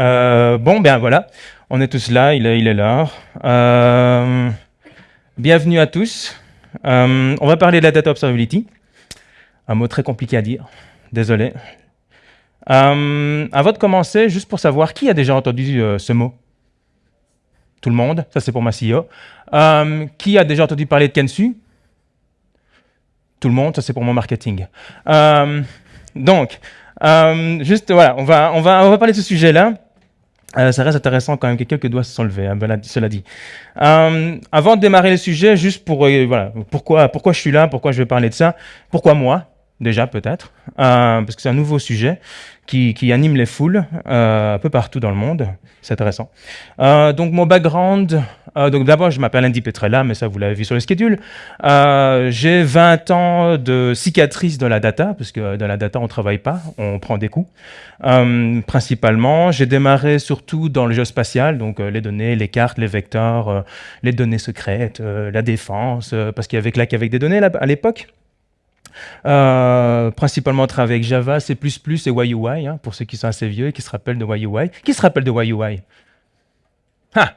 Euh, bon, ben voilà, on est tous là, il est, il l'heure. Euh, bienvenue à tous. Euh, on va parler de la data observability. Un mot très compliqué à dire, désolé. avant de commencer, juste pour savoir, qui a déjà entendu ce mot Tout le monde, ça c'est pour ma CEO. qui a déjà entendu parler de Kensu? Tout le monde, ça c'est pour mon marketing. donc, euh, juste, voilà, on va, on, va, on va parler de ce sujet-là. Euh, ça reste intéressant quand même que quelques doigts se sont levés, hein, cela dit. Euh, avant de démarrer le sujet, juste pour, euh, voilà, pourquoi, pourquoi je suis là, pourquoi je vais parler de ça, pourquoi moi? Déjà peut-être, euh, parce que c'est un nouveau sujet qui, qui anime les foules euh, un peu partout dans le monde. C'est intéressant. Euh, donc mon background, euh, donc d'abord je m'appelle Andy Petrella, mais ça vous l'avez vu sur le schedule. Euh, j'ai 20 ans de cicatrices dans la data, parce que dans la data on travaille pas, on prend des coups. Euh, principalement, j'ai démarré surtout dans le géospatial, donc les données, les cartes, les vecteurs, les données secrètes, la défense, parce qu'il y avait Claque avec des données là, à l'époque. Euh, principalement travaillé avec Java, C++ et YUI, hein, pour ceux qui sont assez vieux et qui se rappellent de YUI. Qui se rappelle de YUI Ah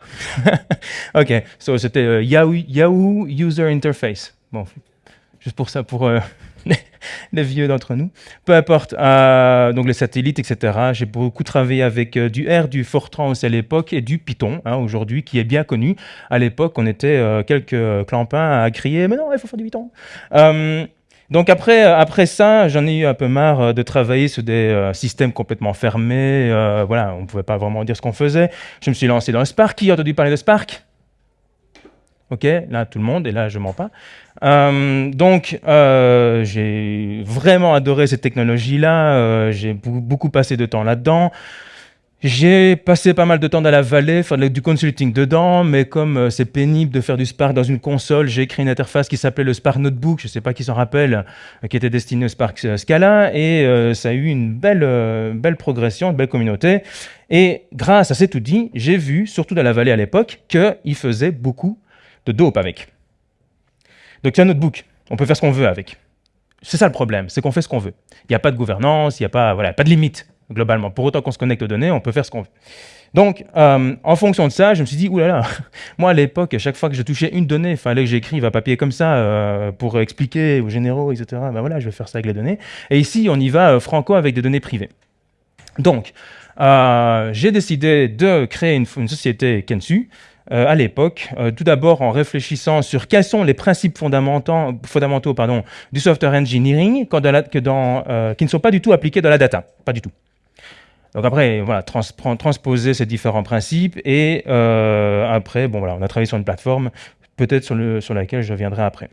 Ok, so, c'était euh, Yahoo, Yahoo, User Interface. Bon, juste pour ça, pour euh, les vieux d'entre nous. Peu importe, donc les satellites, etc. J'ai beaucoup travaillé avec du R, du Fortran aussi à l'époque et du Python, hein, aujourd'hui, qui est bien connu. À l'époque, on était quelques clampins à crier « Mais non, il faut faire du Python !» Donc après, euh, après ça, j'en ai eu un peu marre euh, de travailler sur des euh, systèmes complètement fermés. voilà, on ne pouvait pas vraiment dire ce qu'on faisait. Je me suis lancé dans le Spark. Qui a entendu parler de Spark? Ok, là tout le monde, et là je mens pas. donc j'ai vraiment adoré cette technologie-là. j'ai beaucoup passé de temps là-dedans. J'ai passé pas mal de temps dans la vallée, faire du consulting dedans, mais comme euh, c'est pénible de faire du Spark dans une console, j'ai créé une interface qui s'appelait le Spark Notebook, je ne sais pas qui s'en rappelle, euh, qui était destiné au Spark euh, Scala, et ça a eu une belle, belle progression, une belle communauté. Et grâce à cet outil, j'ai vu, surtout dans la vallée à l'époque, qu'il faisait beaucoup de dope avec. Donc c'est un notebook, on peut faire ce qu'on veut avec. C'est ça le problème, c'est qu'on fait ce qu'on veut. Il n'y a pas de gouvernance, il n'y a pas, voilà, pas de limite globalement. Pour autant qu'on se connecte aux données, on peut faire ce qu'on veut. Donc, euh, en fonction de ça, je me suis dit, oulala, moi à l'époque, à chaque fois que je touchais une donnée, il fallait que j'écrive un papier comme ça euh, pour expliquer aux généraux, etc. Ben voilà, je vais faire ça avec les données. Et ici, on y va euh, franco avec des données privées. Donc, j'ai décidé de créer une, société Kensu, à l'époque, tout d'abord en réfléchissant sur quels sont les principes fondamentaux, du software engineering qui ne sont pas du tout appliqués dans la data, pas du tout. Donc après, voilà, transposer ces différents principes et euh, après, bon voilà, on a travaillé sur une plateforme, peut-être sur, le, sur laquelle je reviendrai après.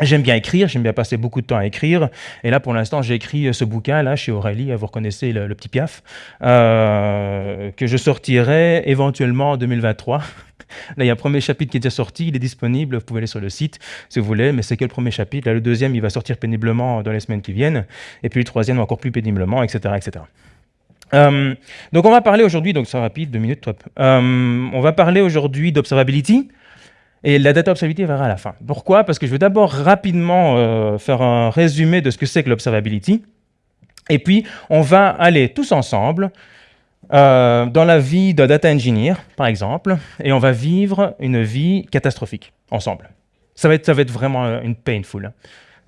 J'aime bien écrire, j'aime bien passer beaucoup de temps à écrire. Et là, pour l'instant, j'ai écrit ce bouquin là chez Aurélie, vous reconnaissez le, petit Piaf, euh, que je sortirai éventuellement en 2023. Là, il y a un premier chapitre qui est déjà sorti, il est disponible, vous pouvez aller sur le site si vous voulez, mais c'est que le premier chapitre. Là, le deuxième, il va sortir péniblement dans les semaines qui viennent, et puis le troisième encore plus péniblement, etc. etc. Euh, donc on va parler aujourd'hui, donc c'est rapide, deux minutes top. Euh, on va parler aujourd'hui d'observability et la data observability verra à la fin. Pourquoi? Parce que je vais d'abord rapidement euh, faire un résumé de ce que c'est que l'observability. Et puis on va aller tous ensemble dans la vie d'un data engineer, par exemple, et on va vivre une vie catastrophique ensemble. Ça va être, ça va être vraiment une painful.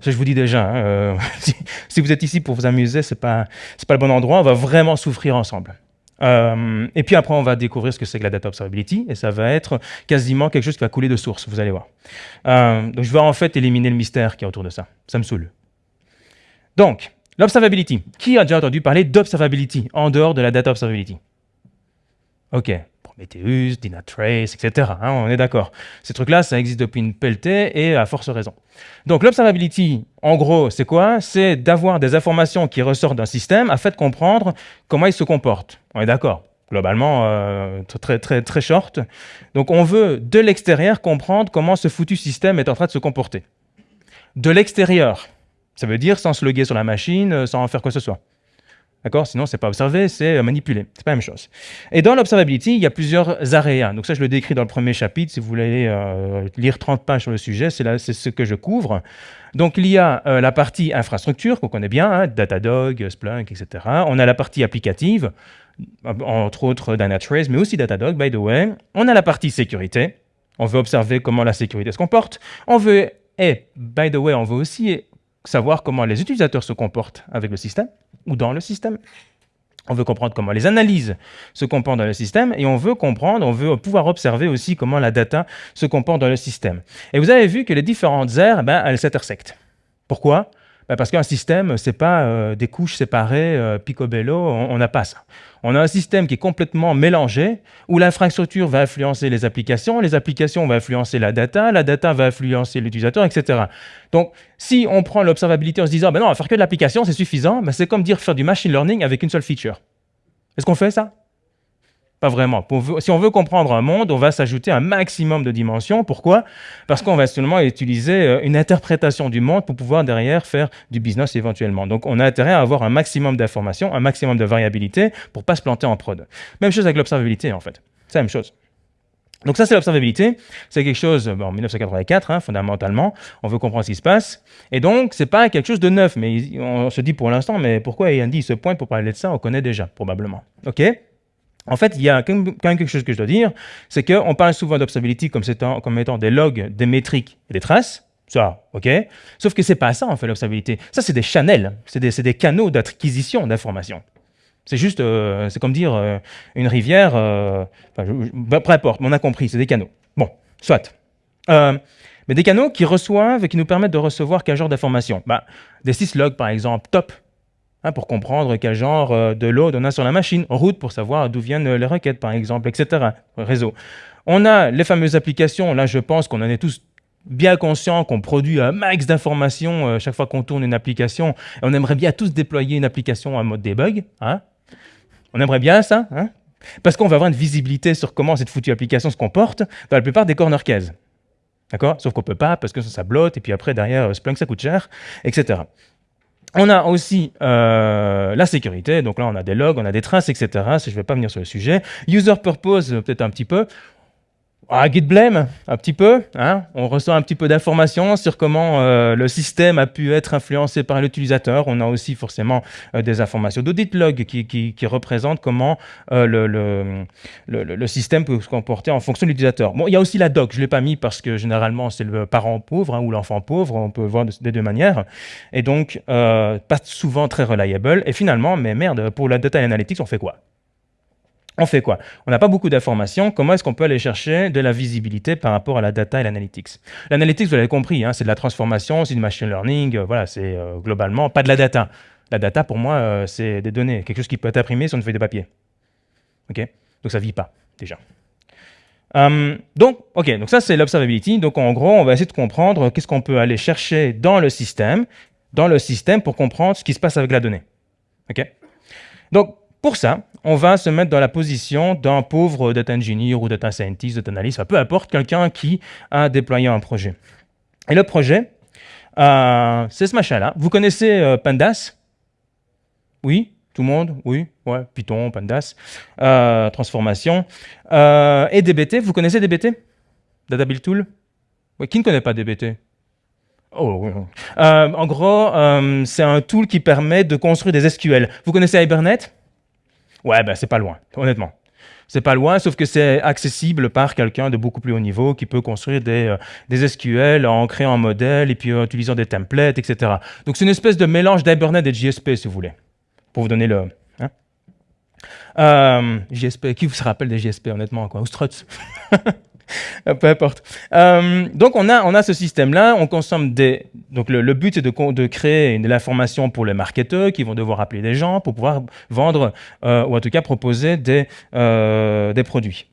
Ça, je vous dis déjà, hein, euh, si, vous êtes ici pour vous amuser, ce n'est pas, pas le bon endroit. On va vraiment souffrir ensemble. Euh, et puis après, on va découvrir ce que c'est que la data observability, et ça va être quasiment quelque chose qui va couler de source, vous allez voir. Euh, donc je vais en fait éliminer le mystère qui est autour de ça. Ça me saoule. Donc, l'observability. Qui a déjà entendu parler d'observability en dehors de la data observability? Ok, Prometheus, Dynatrace, etc. Hein, on est d'accord. Ces trucs-là, ça existe depuis une pelletée et à force raison. Donc l'observability, en gros, c'est quoi? C'est d'avoir des informations qui ressortent d'un système afin de comprendre comment il se comporte. On est d'accord globalement euh, très, très, très short. Donc on veut, de l'extérieur, comprendre comment ce foutu système est en train de se comporter. De l'extérieur, ça veut dire sans se loguer sur la machine, sans en faire quoi que ce soit. D'accord? Sinon, c'est pas observer, c'est manipuler. C'est pas la même chose. Et dans l'observability, il y a plusieurs areas. Donc ça, je le décris dans le premier chapitre. Si vous voulez euh, lire 30 pages sur le sujet, c'est ce que je couvre. Donc il y a euh, la partie infrastructure qu'on connaît bien, hein, Datadog, Splunk, etc. On a la partie applicative, entre autres Dynatrace, mais aussi Datadog, by the way. On a la partie sécurité. On veut observer comment la sécurité se comporte. On veut, et by the way, on veut aussi savoir comment les utilisateurs se comportent avec le système ou dans le système. On veut comprendre comment les analyses se comportent dans le système et on veut comprendre, on veut pouvoir observer aussi comment la data se comporte dans le système. Et vous avez vu que les différentes aires, ben, elles s'intersectent. Pourquoi? Bah, parce qu'un système, c'est pas euh, des couches séparées, euh, picobello, on n'a pas ça. On a un système qui est complètement mélangé, où l'infrastructure va influencer les applications, les applications vont influencer la data, la data va influencer l'utilisateur, etc. Donc, si on prend l'observabilité en se disant, ben non, on va faire que de l'application, c'est suffisant, ben c'est comme dire faire du machine learning avec une seule feature. Est-ce qu'on fait ça? Pas vraiment. si on veut comprendre un monde, on va s'ajouter un maximum de dimensions. Pourquoi? Parce qu'on va seulement utiliser euh, une interprétation du monde pour pouvoir derrière faire du business éventuellement. Donc on a intérêt à avoir un maximum d'informations, un maximum de variabilité pour pas se planter en prod. Même chose avec l'observabilité en fait. C'est la même chose. Donc ça, c'est l'observabilité. C'est quelque chose, en 1984, hein, fondamentalement, on veut comprendre ce qui se passe. Et donc, c'est pas quelque chose de neuf. Mais on se dit pour l'instant, mais pourquoi Andy se pointe pour parler de ça On connaît déjà, probablement. OK? En fait, il y a quand même quelque chose que je dois dire, c'est qu'on parle souvent d'observability comme, étant, comme étant des logs, des métriques et des traces. Ça, OK Sauf que c'est pas ça, en fait, l'observabilité. Ça, c'est des channels, c'est des, canaux d'acquisition d'informations. C'est juste, euh, c'est comme dire euh, une rivière, euh, bah, peu importe, on a compris, c'est des canaux. Bon, soit. mais des canaux qui reçoivent et qui nous permettent de recevoir quel genre d'informations? Bah, Des syslogs, par exemple, top, Hein, pour comprendre quel genre euh, de load on a sur la machine, route pour savoir d'où viennent les requêtes par exemple, etc. Réseau. On a les fameuses applications, là je pense qu'on en est tous bien conscients qu'on produit un max d'informations euh, chaque fois qu'on tourne une application. on aimerait bien tous déployer une application en mode debug. Hein on aimerait bien ça, hein parce qu'on va avoir une visibilité sur comment cette foutue application se comporte dans la plupart des corner cases. D'accord? Sauf qu'on peut pas parce que ça, ça et puis après, derrière, Splunk, ça coûte cher, etc. On a aussi euh, la sécurité, donc là on a des logs, on a des traces, etc. Je ne vais pas venir sur le sujet. User purpose, peut-être un petit peu. Ah, git blame, un petit peu. Hein. On reçoit un petit peu d'informations sur comment euh, le système a pu être influencé par l'utilisateur. On a aussi forcément euh, des informations d'audit log qui, qui, représentent comment euh, le, le, le, système peut se comporter en fonction de l'utilisateur. Bon, il y a aussi la doc. Je ne l'ai pas mis parce que généralement, c'est le parent pauvre hein, ou l'enfant pauvre. On peut voir des deux manières. Et donc, pas souvent très reliable. Et finalement, mais merde, pour la data analytics, on fait quoi? On fait quoi? On n'a pas beaucoup d'informations. Comment est-ce qu'on peut aller chercher de la visibilité par rapport à la data et l'analytics? L'analytics, vous l'avez compris, hein, c'est de la transformation, c'est du machine learning. Euh, voilà, c'est euh, globalement pas de la data. La data, pour moi, euh, c'est des données, quelque chose qui peut être imprimé sur une feuille de papier. Ok? Donc ça vit pas, déjà. Hum, donc, ok, donc ça c'est l'observability. Donc en gros, on va essayer de comprendre qu'est-ce qu'on peut aller chercher dans le système, dans le système pour comprendre ce qui se passe avec la donnée. Ok? Donc, pour ça, on va se mettre dans la position d'un pauvre data engineer ou data scientist, data analyst, peu importe, quelqu'un qui a déployé un projet. Et le projet, euh, c'est ce machin-là. Vous connaissez euh, Pandas? Oui? Tout le monde? Oui? Ouais, Python, Pandas, euh, transformation. et DBT, vous connaissez DBT Data Build Tool? Qui ne connaît pas DBT Oh, en gros, c'est un tool qui permet de construire des SQL. Vous connaissez Hibernate? Ouais, ben c'est pas loin, honnêtement. C'est pas loin, sauf que c'est accessible par quelqu'un de beaucoup plus haut niveau qui peut construire des, euh, des SQL en créant un modèle et puis en utilisant des templates, etc. Donc c'est une espèce de mélange d'Hibernate et de JSP, si vous voulez, pour vous donner le... Hein. Euh, JSP, qui vous se rappelle des JSP, honnêtement, quoi? Ou Struts Peu importe. Euh, donc, on a, on a ce système-là. On consomme des. Donc, le, but, c'est de, de, créer de l'information pour les marketeurs qui vont devoir appeler des gens pour pouvoir vendre euh, ou en tout cas proposer des, euh, des produits.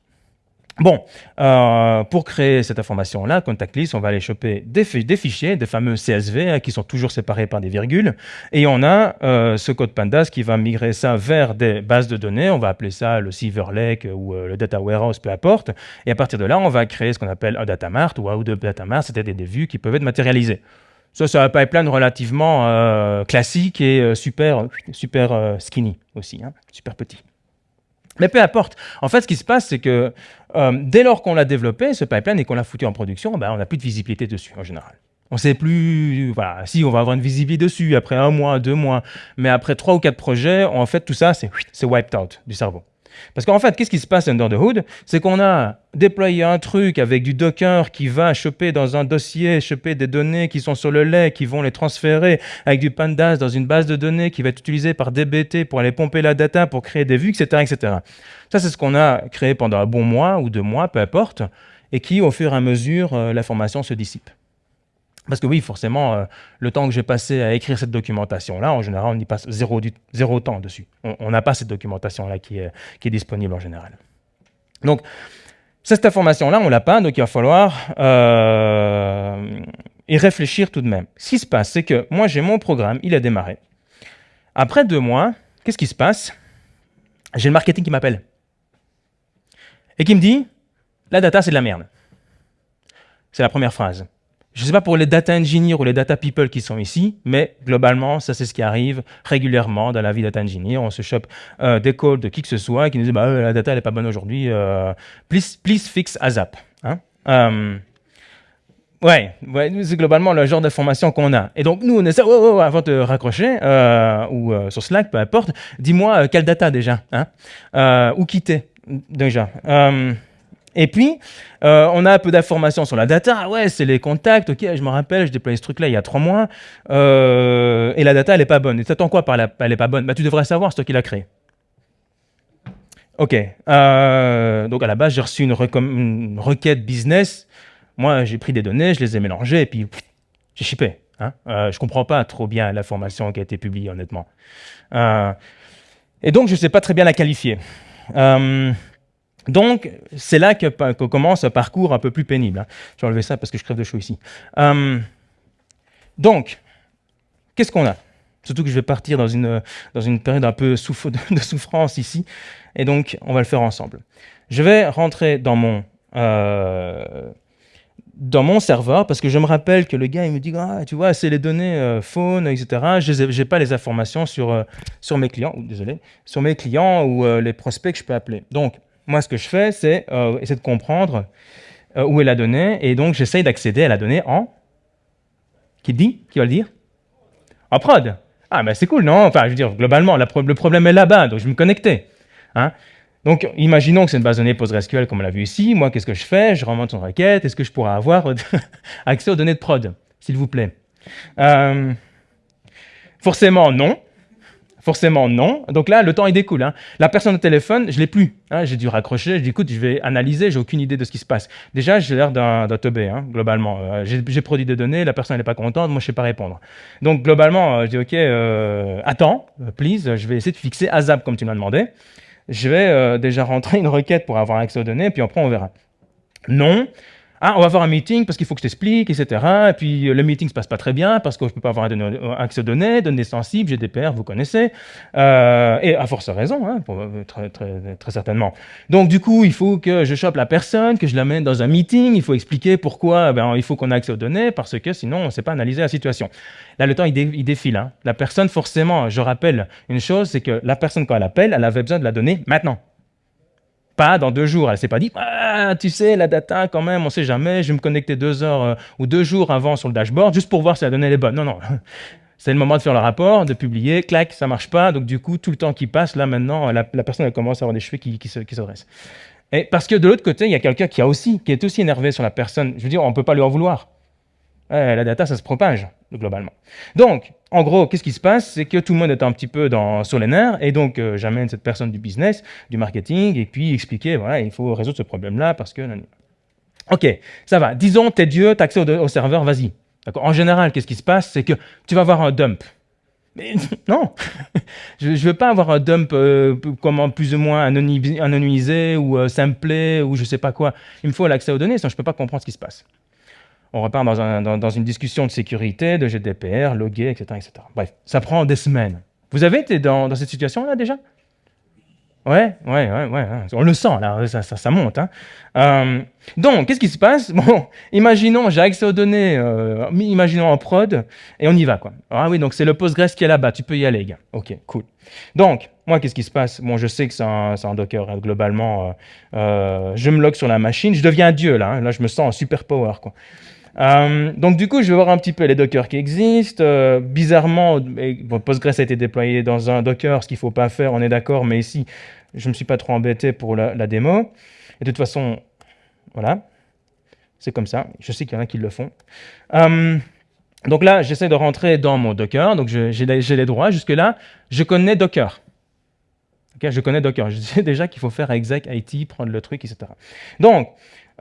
Bon, euh, pour créer cette information-là, contact list, on va aller choper des, fichiers, des fameux CSV, hein, qui sont toujours séparés par des virgules, et on a euh, ce code pandas qui va migrer ça vers des bases de données, on va appeler ça le Silver Lake ou euh, le Data Warehouse, peu importe, et à partir de là, on va créer ce qu'on appelle un data mart ou un de data mart, c'est-à-dire des vues qui peuvent être matérialisées. Ça, c'est un pipeline relativement classique et super, super skinny aussi, hein, super petit. Mais peu importe. En fait, ce qui se passe, c'est que euh, dès lors qu'on l'a développé, ce pipeline, et qu'on l'a foutu en production, ben, on n'a plus de visibilité dessus en général. On ne sait plus, voilà, si on va avoir une visibilité dessus après un mois, deux mois, mais après trois ou quatre projets, en fait, tout ça, c'est wiped out du cerveau. Parce qu'en fait, qu'est-ce qui se passe under the hood? C'est qu'on a déployé un truc avec du Docker qui va choper dans un dossier, choper des données qui sont sur le lait, qui vont les transférer avec du Pandas dans une base de données qui va être utilisée par DBT pour aller pomper la data, pour créer des vues, etc. etc. Ça, c'est ce qu'on a créé pendant un bon mois ou deux mois, peu importe, et qui, au fur et à mesure, euh, l'information se dissipe. Parce que oui, forcément, euh, le temps que j'ai passé à écrire cette documentation-là, en général, on y passe zéro, temps dessus. On n'a pas cette documentation-là qui est, qui est, disponible en général. Donc, cette information-là, on ne l'a pas, donc il va falloir euh, y réfléchir tout de même. Ce qui se passe, c'est que moi, j'ai mon programme, il a démarré. Après deux mois, qu'est-ce qui se passe? J'ai le marketing qui m'appelle et qui me dit « la data, c'est de la merde ». C'est la première phrase. Je ne sais pas pour les data engineers ou les data people qui sont ici, mais globalement, ça c'est ce qui arrive régulièrement dans la vie data engineer. On se chope euh, des calls de qui que ce soit qui nous dit bah, la data n'est pas bonne aujourd'hui, euh, please, please fix ASAP. Hein? Euh, ouais, c'est globalement le genre d'information qu'on a. Et donc nous on essaie, avant de raccrocher, euh, ou euh, sur Slack, peu importe, dis-moi quelle data déjà, hein? ou quitter déjà. Et puis, euh, on a un peu d'informations sur la data. Ah ouais, c'est les contacts. Ok, je me rappelle, je déployé ce truc-là il y a trois mois. Euh, et la data, elle n'est pas bonne. Et t'attends quoi par la, elle n'est pas bonne? Bah, Tu devrais savoir, c'est toi qui l'as créé. Ok. Euh, donc, à la base, j'ai reçu une, requête business. Moi, j'ai pris des données, je les ai mélangées et puis j'ai shippé. Hein je ne comprends pas trop bien l'information qui a été publiée, honnêtement. et donc, je ne sais pas très bien la qualifier. Donc, c'est là que, commence un parcours un peu plus pénible. Hein. Je vais enlever ça parce que je crève de chaud ici. Hum, donc, qu'est-ce qu'on a? Surtout que je vais partir dans une, dans une période un peu de souffrance ici. Et donc, on va le faire ensemble. Je vais rentrer dans mon, euh, dans mon serveur parce que je me rappelle que le gars, il me dit ah, tu vois, c'est les données euh, phone, etc. Je n'ai pas les informations sur, euh, sur mes clients, désolé, sur mes clients ou les prospects que je peux appeler. Donc, moi, ce que je fais, c'est euh, essayer de comprendre euh, où est la donnée, et donc j'essaye d'accéder à la donnée en... Qui dit Qui va le dire? En prod. Ah, ben c'est cool, non? Enfin, je veux dire, globalement, le problème est là-bas, donc je me connecter. Hein donc, imaginons que c'est une base de données PostgreSQL, comme on l'a vu ici. Moi, qu'est-ce que je fais? Je remonte une requête. Est-ce que je pourrais avoir accès aux données de prod, s'il vous plaît? Euh, Forcément, non. Forcément, non. Donc là, le temps, il découle. Hein. La personne au téléphone, je l'ai plus. Hein. J'ai dû raccrocher. Je dis, écoute, je vais analyser. J'ai aucune idée de ce qui se passe. Déjà, j'ai l'air d'un teubé, hein, globalement. Euh, j'ai produit des données. La personne n'est pas contente. Moi, je sais pas répondre. Donc, globalement, euh, je dis, OK, euh, attends, please. Je vais essayer de fixer ASAP comme tu m'as demandé. Je vais déjà rentrer une requête pour avoir accès aux données. Puis après, on verra. Non. Ah, on va avoir un meeting parce qu'il faut que je t'explique, etc. Et puis le meeting se passe pas très bien parce que je peux pas avoir accès aux données, données sensibles, GDPR, vous connaissez. Euh, et à force raison, hein, euh, très, certainement. Donc du coup, il faut que je chope la personne, que je l'amène dans un meeting, il faut expliquer pourquoi ben, il faut qu'on ait accès aux données parce que sinon on ne sait pas analyser la situation. Là, le temps, il, défile. Hein. La personne, forcément, je rappelle une chose, c'est que la personne, quand elle appelle, elle avait besoin de la donnée maintenant. Pas dans deux jours. Elle s'est pas dit, ah, tu sais, la data, quand même, on sait jamais, je vais me connecter deux heures euh, ou deux jours avant sur le dashboard juste pour voir si la donnée est bonne. Non, non. C'est le moment de faire le rapport, de publier, clac, ça marche pas. Donc, du coup, tout le temps qui passe, là, maintenant, la, personne, elle commence à avoir des cheveux qui, se, qui dressent. Et parce que de l'autre côté, il y a quelqu'un qui, a aussi, qui est aussi énervé sur la personne. Je veux dire, on ne peut pas lui en vouloir. La data, ça se propage, globalement. Donc, en gros, qu'est-ce qui se passe? C'est que tout le monde est un petit peu dans, sur les nerfs, et donc euh, j'amène cette personne du business, du marketing, et puis expliquer, voilà, il faut résoudre ce problème-là parce que... Ok, ça va. Disons, t'es Dieu, t'as accès au, serveur, vas-y. En général, qu'est-ce qui se passe? C'est que tu vas avoir un dump. Mais non, je ne veux pas avoir un dump euh, comment, plus ou moins anonymisé ou euh, simplé ou je sais pas quoi. Il me faut l'accès aux données, sinon je ne peux pas comprendre ce qui se passe on repart dans, une discussion de sécurité, de GDPR, logué, etc., etc. Bref, ça prend des semaines. Vous avez été dans, cette situation-là déjà? Ouais, ouais, ouais, on le sent là, ça, monte. Hein. Euh, donc, qu'est-ce qui se passe? Bon, imaginons, j'ai accès aux données, euh, imaginons en prod, et on y va quoi. Ah oui, donc c'est le Postgres qui est là-bas, tu peux y aller, gars. Ok, cool. Donc, moi, qu'est-ce qui se passe? Bon, je sais que c'est un, Docker, hein, globalement. Euh, je me log sur la machine, je deviens dieu là, hein. là je me sens en super power quoi. Euh, donc du coup, je vais voir un petit peu les Docker qui existent. Euh, bizarrement, Postgres a été déployé dans un Docker, ce qu'il ne faut pas faire, on est d'accord, mais ici, je ne me suis pas trop embêté pour la, démo. Et de toute façon, voilà, c'est comme ça. Je sais qu'il y en a qui le font. Euh, donc là, j'essaie de rentrer dans mon Docker, donc j'ai les droits. Jusque-là, je connais Docker. je connais Docker. Je sais déjà qu'il faut faire exec IT, prendre le truc, etc. Donc,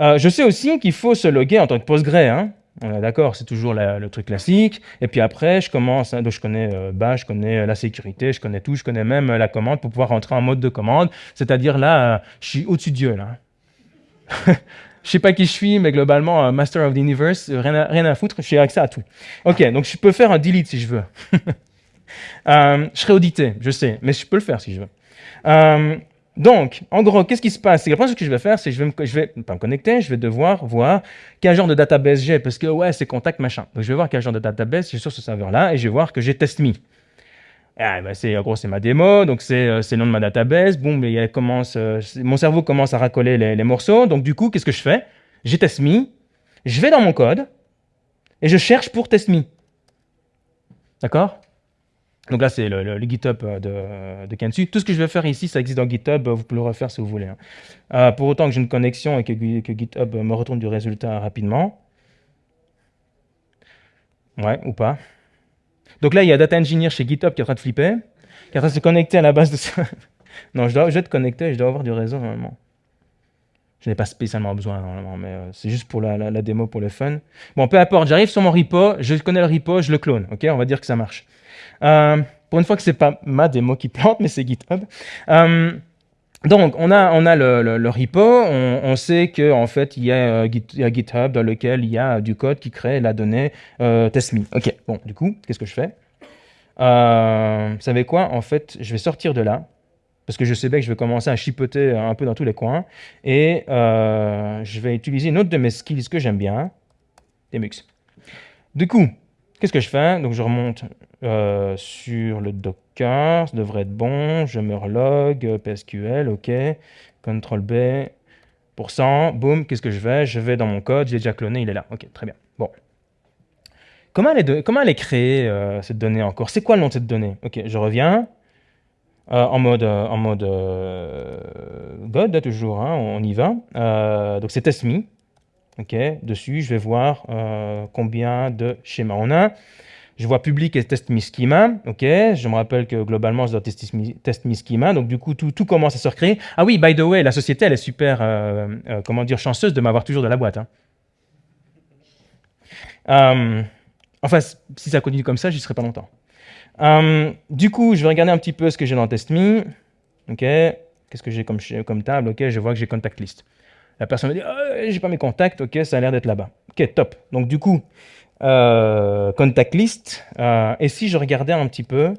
euh, je sais aussi qu'il faut se loguer en tant que Postgre. Hein. Est d'accord, c'est toujours le truc classique. Et puis après, je commence, hein, donc je connais euh, Bash, je connais euh, la sécurité, je connais tout, je connais même la commande pour pouvoir rentrer en mode de commande. C'est-à-dire là, je suis au-dessus de Dieu. Là. je sais pas qui je suis, mais globalement, Master of the Universe, rien à, rien à foutre, j'ai accès à tout. Ok, donc je peux faire un delete si je veux. je serai audité, je sais, mais je peux le faire si je veux. Donc, en gros, qu'est-ce qui se passe? C'est première chose que je vais faire, c'est que je vais, me, pas me connecter, je vais devoir voir quel genre de database j'ai, parce que ouais, c'est contact machin. Donc, je vais voir quel genre de database j'ai sur ce serveur-là, et je vais voir que j'ai test.me. Ah, ben c'est, en gros, c'est ma démo, donc c'est, euh, le nom de ma database. Boum, il commence, euh, mon cerveau commence à racoler les, morceaux. Donc, du coup, qu'est-ce que je fais? J'ai test.me, je vais dans mon code, et je cherche pour test.me. D'accord? Donc là, c'est le, GitHub euh, de, de, Kensu. Tout ce que je vais faire ici, ça existe dans GitHub. Vous pouvez le refaire si vous voulez. Hein. Euh, pour autant que j'ai une connexion et que, GitHub me retourne du résultat rapidement. Ouais, ou pas. Donc là, il y a Data Engineer chez GitHub qui est en train de flipper, qui est en train de se connecter à la base de ça. non, je dois, je vais être connecté, je dois avoir du réseau normalement. Je n'ai pas spécialement besoin normalement, mais euh, c'est juste pour la, la, démo, pour le fun. Bon, peu importe, j'arrive sur mon repo, je connais le repo, je le clone, ok? On va dire que ça marche. Euh, pour une fois que ce n'est pas ma démo qui plante, mais c'est GitHub. Euh, donc, on a, on a le, repo, on, sait qu'en en fait, il y, a, GitHub dans lequel il y a du code qui crée la donnée test.me. Ok, bon, du coup, qu'est-ce que je fais? Vous savez quoi? En fait, je vais sortir de là, parce que je sais bien que je vais commencer à chipoter un peu dans tous les coins, et euh, je vais utiliser une autre de mes skills que j'aime bien, Demux. Du coup, qu'est-ce que je fais? Donc je remonte euh, sur le Docker, ça devrait être bon, je me relog, PSQL, ok, CTRL B, pourcent, boum, qu'est-ce que je fais? Je vais dans mon code, j'ai déjà cloné, il est là, ok, très bien. Bon. Comment elle est, comment elle est créée, euh, cette donnée encore? C'est quoi le nom de cette donnée? Ok, je reviens, euh, en mode, euh, en mode euh, God, toujours, hein, on y va. donc c'est test.me. ok Dessus, je vais voir combien de schémas on a. Je vois public et test schema. ok Je me rappelle que globalement, je dois test me schema. Donc du coup, tout, tout, commence à se recréer. Ah oui, by the way, la société, elle est super, comment dire, chanceuse de m'avoir toujours de la boîte. Hein. enfin, si ça continue comme ça, j'y serai pas longtemps. Du coup, je vais regarder un petit peu ce que j'ai dans TestMe. OK. Qu'est-ce que j'ai comme, comme table OK, je vois que j'ai contact list. La personne me dit oh, j'ai pas mes contacts, ok, ça a l'air d'être là-bas. Ok, top. Donc du coup, euh, contact list. Euh, et si je regardais un petit peu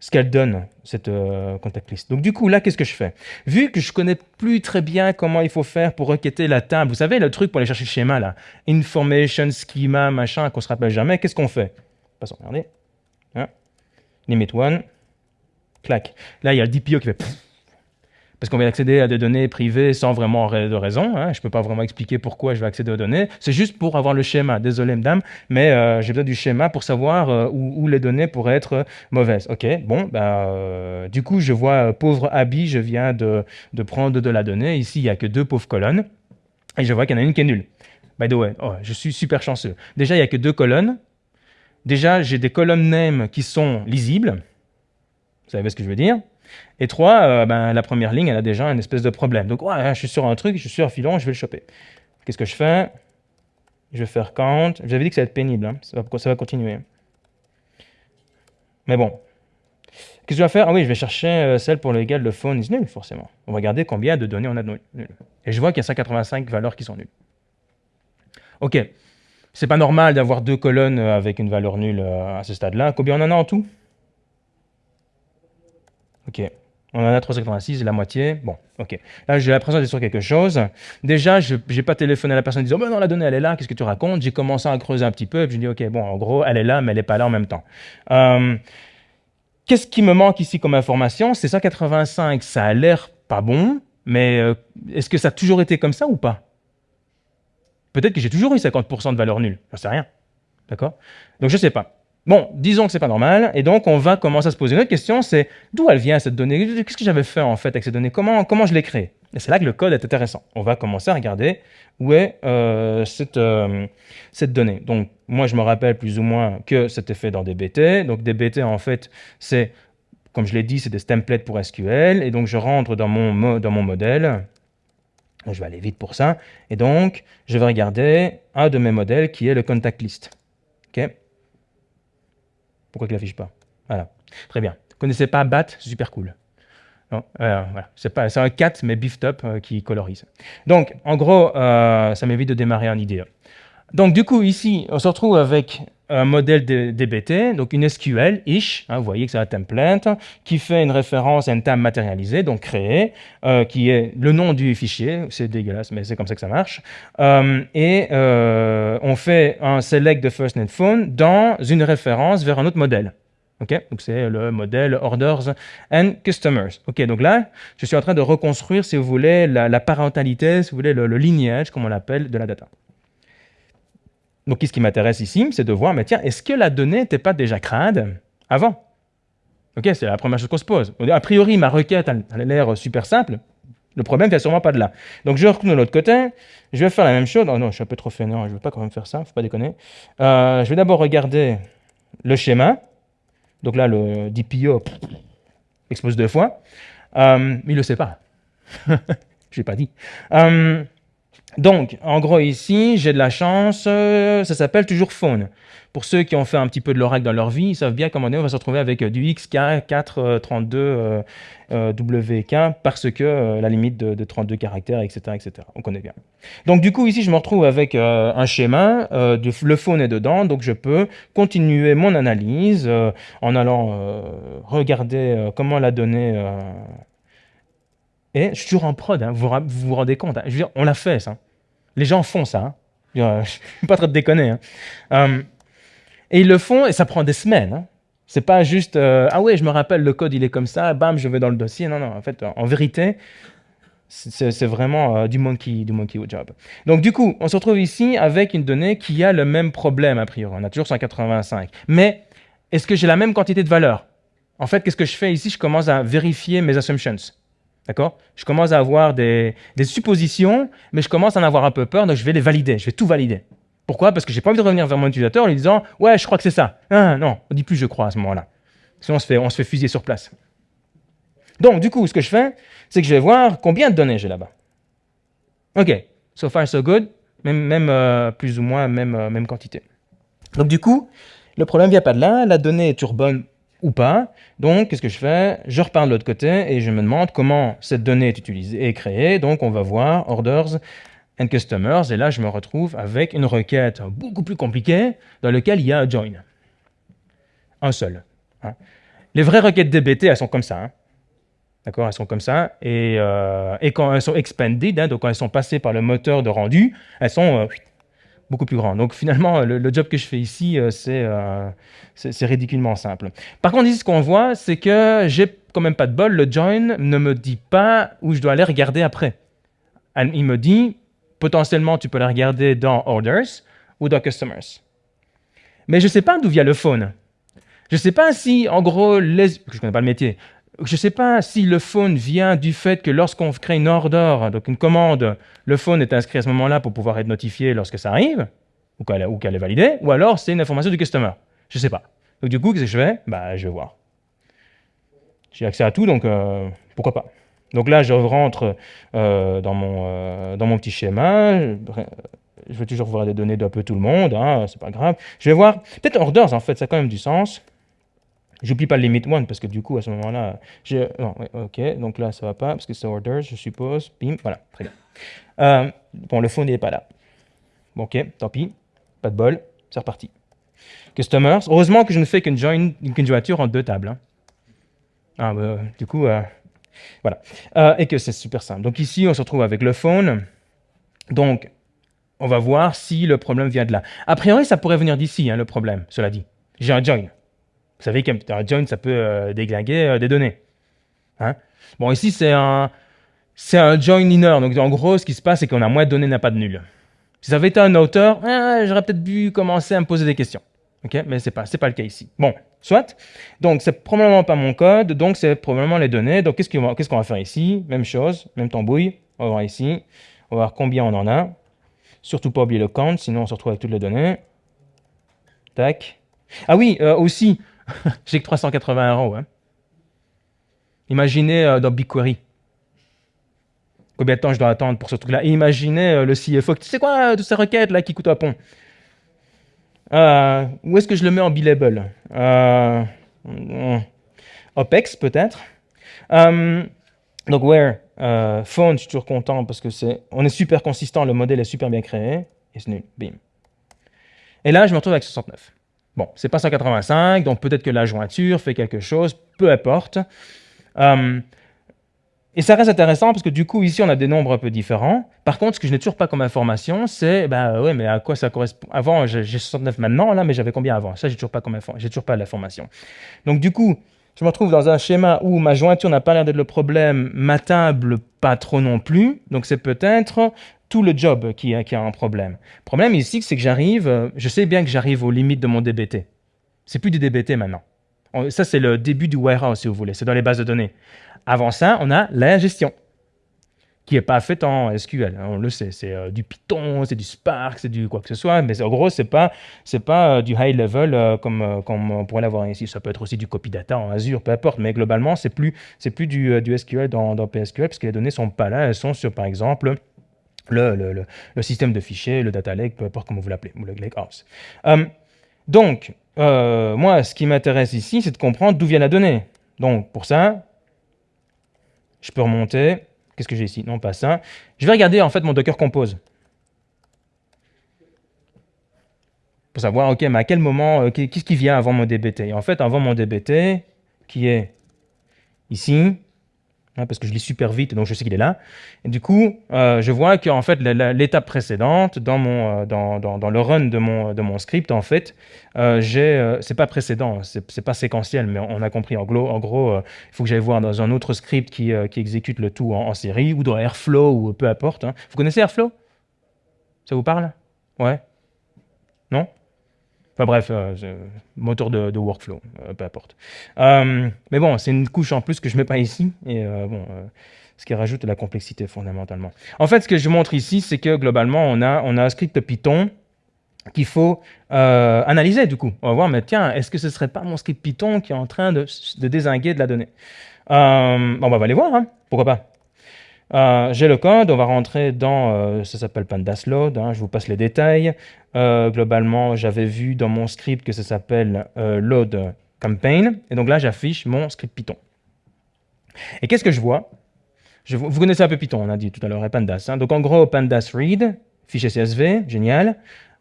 ce qu'elle donne, cette euh, contact list. Donc du coup, là, qu'est-ce que je fais? Vu que je connais plus très bien comment il faut faire pour requêter la table, vous savez, le truc pour aller chercher le schéma, là, information, schema, machin, qu'on se rappelle jamais, qu'est-ce qu'on fait? Passons, regardez limit one, clac. Là, il y a le DPO qui fait parce qu'on vient accéder à des données privées sans vraiment de raison. Hein. Je ne peux pas vraiment expliquer pourquoi je vais accéder aux données. C'est juste pour avoir le schéma. Désolé, madame, mais euh, j'ai besoin du schéma pour savoir euh, où, les données pourraient être mauvaises. OK, bon, bah, euh, du coup, je vois pauvre Abby, je viens de, prendre de la donnée. Ici, il n'y a que deux pauvres colonnes. Et je vois qu'il y en a une qui est nulle. By the way, oh, je suis super chanceux. Déjà, il n'y a que deux colonnes. Déjà, j'ai des colonnes name qui sont lisibles. Vous savez ce que je veux dire? Et trois, euh, ben, la première ligne, elle a déjà une espèce de problème. Donc, ouais, je suis sur un truc, je suis sur un filon, je vais le choper. Qu'est-ce que je fais? Je vais faire count. J'avais dit que ça va être pénible, hein. ça, va, continuer. Mais bon. Qu'est-ce que je vais faire? Ah oui, je vais chercher euh, celle pour laquelle le phone est nul, forcément. On va regarder combien de données on a de nul. Et je vois qu'il y a 185 valeurs qui sont nulles. OK. C'est pas normal d'avoir deux colonnes euh, avec une valeur nulle à ce stade-là. Combien on en a en tout? Ok. On en a 386, la moitié. Bon, ok. Là, j'ai l'impression d'être sur quelque chose. Déjà, je n'ai pas téléphoné à la personne en disant ben non, la donnée, elle est là, qu'est-ce que tu racontes? J'ai commencé à creuser un petit peu, et puis je dis Ok, bon, en gros, elle est là, mais elle n'est pas là en même temps. Euh, qu'est-ce qui me manque ici comme information? C'est 185, ça a l'air pas bon, mais est-ce que ça a toujours été comme ça ou pas? Peut-être que j'ai toujours eu 50% de valeur nulle. Je sais rien. D'accord? Donc, je ne sais pas. Bon, disons que c'est pas normal, et donc on va commencer à se poser une autre question, c'est d'où elle vient cette donnée? Qu'est-ce que j'avais fait en fait avec ces données? Comment, comment je l'ai créée? Et c'est là que le code est intéressant. On va commencer à regarder où est euh, cette, euh, cette donnée. Donc moi je me rappelle plus ou moins que c'était fait dans DBT. Donc DBT en fait c'est, comme je l'ai dit, c'est des templates pour SQL, et donc je rentre dans mon, dans mon modèle, je vais aller vite pour ça, et donc je vais regarder un de mes modèles qui est le contact list. ok? Pourquoi il ne l'affiche pas? Voilà, très bien. Vous connaissez pas BAT, super cool. Euh, voilà. C'est un 4, mais beefed up euh, qui colorise. Donc, en gros, euh, ça m'évite de démarrer en IDE. Donc, du coup, ici, on se retrouve avec un modèle DBT, donc une SQL, ish, hein, vous voyez que c'est un template, qui fait une référence à une table matérialisée, donc créée, euh, qui est le nom du fichier, c'est dégueulasse, mais c'est comme ça que ça marche, euh, et euh, on fait un select de FirstNet Phone dans une référence vers un autre modèle. Ok, donc c'est le modèle Orders and Customers. Ok, donc là, je suis en train de reconstruire, si vous voulez, la, parentalité, si vous voulez, le, le lignage, comme on l'appelle, de la data. Donc, ce qui m'intéresse ici, c'est de voir, mais tiens, est-ce que la donnée n'était pas déjà crade avant? Ok, c'est la première chose qu'on se pose. A priori, ma requête, a l'air super simple. Le problème vient sûrement pas de là. Donc, je retourne de l'autre côté. Je vais faire la même chose. Oh non, je suis un peu trop fainéant. Je ne veux pas quand même faire ça. faut pas déconner. Euh, je vais d'abord regarder le schéma. Donc là, le DPO expose deux fois. Euh, il ne le sait pas. je n'ai pas dit. Euh, donc, en gros, ici, j'ai de la chance, euh, ça s'appelle toujours phone. Pour ceux qui ont fait un petit peu de l'oracle dans leur vie, ils savent bien comment on va se retrouver avec euh, du XK432 euh, parce que la limite de, 32 caractères, etc., etc. On connaît bien. Donc, du coup, ici, je me retrouve avec un schéma, le phone est dedans, donc je peux continuer mon analyse en allant regarder comment la donnée et je suis toujours en prod, hein, vous, vous, rendez compte. Hein. je veux dire, on l'a fait, ça. Les gens font ça. Hein. Je ne suis pas très de déconner. Hein. Euh, et ils le font et ça prend des semaines. Hein. C'est pas juste euh, ah ouais, je me rappelle le code, il est comme ça, bam, je vais dans le dossier. Non, non. En fait, en vérité, c'est vraiment euh, du monkey du monkey job. Donc du coup, on se retrouve ici avec une donnée qui a le même problème a priori. On a toujours 185. Mais est-ce que j'ai la même quantité de valeur? En fait, qu'est-ce que je fais ici? Je commence à vérifier mes assumptions. D'accord? Je commence à avoir des, suppositions, mais je commence à en avoir un peu peur, donc je vais les valider, je vais tout valider. Pourquoi? Parce que j'ai pas envie de revenir vers mon utilisateur en lui disant « Ouais, je crois que c'est ça. Ah, non, on dit plus « je crois » à ce moment-là. Sinon, on se, fait, on fusiller sur place. Donc, du coup, ce que je fais, c'est que je vais voir combien de données j'ai là-bas. OK, so far so good, même, euh, plus ou moins même, euh, même quantité. Donc, du coup, le problème vient pas de là, la donnée est bonne ou pas. Donc, qu'est-ce que je fais? Je repars de l'autre côté et je me demande comment cette donnée est utilisée et créée. Donc, on va voir Orders and Customers. Et là, je me retrouve avec une requête beaucoup plus compliquée dans laquelle il y a un join. Un seul. Hein. Les vraies requêtes DBT, elles sont comme ça. Hein. D'accord? Elles sont comme ça. Et, euh, et, quand elles sont expanded, hein, donc quand elles sont passées par le moteur de rendu, elles sont euh, beaucoup plus grand. Donc finalement, le, job que je fais ici, euh, euh, c'est ridiculement simple. Par contre, ici, ce qu'on voit, c'est que j'ai quand même pas de bol. Le join ne me dit pas où je dois aller regarder après. Il me dit, potentiellement, tu peux la regarder dans Orders ou dans Customers. Mais je ne sais pas d'où vient le phone. Je ne sais pas si, en gros, les... je connais pas le métier, je ne sais pas si le phone vient du fait que lorsqu'on crée une order, donc une commande, le phone est inscrit à ce moment-là pour pouvoir être notifié lorsque ça arrive, ou qu'elle est validée, ou alors c'est une information du customer. Je ne sais pas. Donc du coup, qu'est-ce que je fais? Bah, Je vais voir. J'ai accès à tout, donc euh, pourquoi pas. Donc là, je rentre euh, dans, mon, euh, dans mon petit schéma. Je, vais toujours voir des données d'un peu tout le monde, hein, c'est pas grave. Je vais voir, peut-être orders en fait, ça a quand même du sens. J'oublie pas le limit one parce que du coup, à ce moment-là, j'ai... Non, ok, donc là, ça va pas parce que c'est orders, je suppose. Bim, voilà, très bien. Euh, bon, le fond n'est pas là. Bon, ok, tant pis, pas de bol, c'est reparti. Customers, heureusement que je ne fais qu'une qu'une jointure en deux tables. Hein. Ah, bah, du coup, euh, voilà. Euh, et que c'est super simple. Donc ici, on se retrouve avec le phone. Donc, on va voir si le problème vient de là. A priori, ça pourrait venir d'ici, hein, le problème, cela dit. J'ai un join. Vous savez qu'un join, ça peut euh, déglinguer euh, des données. Hein bon, ici, c'est un, un join inner. Donc, en gros, ce qui se passe, c'est qu'on a moins de données, n'a pas de nul. Si ça avait été un auteur, ah, j'aurais peut-être dû commencer à me poser des questions. Ok, Mais ce n'est pas, pas le cas ici. Bon, soit. Donc, c'est probablement pas mon code, donc c'est probablement les données. Donc, qu'est-ce qu'on va faire ici? Même chose, même tambouille. On va voir ici. On va voir combien on en a. Surtout pas oublier le count, sinon on se retrouve avec toutes les données. Tac. Ah oui, euh, aussi, j'ai que 380 euros. Hein. Imaginez euh, dans BigQuery. Combien de temps je dois attendre pour ce truc-là? Imaginez euh, le CFO, tu sais quoi, toutes ces requêtes là qui coûtent un pont? où est-ce que je le mets en billable? OPEX peut-être. donc where? Phone, je suis toujours content parce que c'est, on est super consistant, le modèle est super bien créé. Et c'est nul, bim. Et là, je me retrouve avec 69. Bon, c'est pas 185, donc peut-être que la jointure fait quelque chose, peu importe. Euh, et ça reste intéressant parce que du coup, ici, on a des nombres un peu différents. Par contre, ce que je n'ai toujours pas comme information, c'est, bah ouais, mais à quoi ça correspond? Avant, j'ai 69 maintenant, là, mais j'avais combien avant? Ça, j'ai toujours pas comme j'ai l'information. Donc du coup, je me retrouve dans un schéma où ma jointure n'a pas l'air d'être le problème, ma table pas trop non plus. Donc c'est peut-être tout le job qui a, un problème. Le problème ici, c'est que j'arrive, euh, je sais bien que j'arrive aux limites de mon DBT. C'est plus du DBT maintenant. Ça, c'est le début du warehouse, si vous voulez. C'est dans les bases de données. Avant ça, on a la gestion, qui n'est pas faite en SQL. On le sait, c'est euh, du Python, c'est du Spark, c'est du quoi que ce soit. Mais en gros, ce n'est pas, pas euh, du high level comme, comme on pourrait l'avoir ici. Ça peut être aussi du copy data en Azure, peu importe. Mais globalement, ce n'est plus, plus du, SQL dans, dans PSQL, parce que les données ne sont pas là. Elles sont sur, par exemple, le, système de fichiers, le data lake, peu importe comment vous l'appelez, ou le lakehouse. Euh, donc, euh, moi, ce qui m'intéresse ici, c'est de comprendre d'où vient la donnée. Donc, pour ça, je peux remonter. Qu'est-ce que j'ai ici? Non, pas ça. Je vais regarder, en fait, mon Docker Compose. Pour savoir, OK, mais à quel moment, euh, qu'est-ce qui vient avant mon DBT En fait, avant mon DBT, qui est ici, Hein, parce que je lis super vite, donc je sais qu'il est là. Du coup, euh, je vois qu'en fait, l'étape précédente, dans, mon, euh, dans, dans, le run de mon, de mon script, en fait, euh, euh c'est pas précédent, c'est pas séquentiel, mais on a compris. En gros, en gros il faut que j'aille voir dans un autre script qui, qui exécute le tout en, série, ou dans Airflow, ou peu importe. Hein. Vous connaissez Airflow? Ça vous parle? Ouais Enfin bref, euh, moteur de, workflow, euh, peu importe. Euh, mais bon, c'est une couche en plus que je ne mets pas ici, et bon, ce qui rajoute la complexité fondamentalement. En fait, ce que je montre ici, c'est que globalement, on a, on a un script Python qu'il faut analyser du coup. On va voir, mais tiens, est-ce que ce ne serait pas mon script Python qui est en train de, désinguer de la donnée? Bon, On va aller voir, hein. pourquoi pas? J'ai le code, on va rentrer dans, ça s'appelle pandas load, hein, je vous passe les détails. Euh, globalement, j'avais vu dans mon script que ça s'appelle load campaign, et donc là, j'affiche mon script Python. Et qu'est-ce que je vois? Vous connaissez un peu Python, on a dit tout à l'heure, et pandas. Hein. Donc en gros, pandas read, fichier CSV, génial.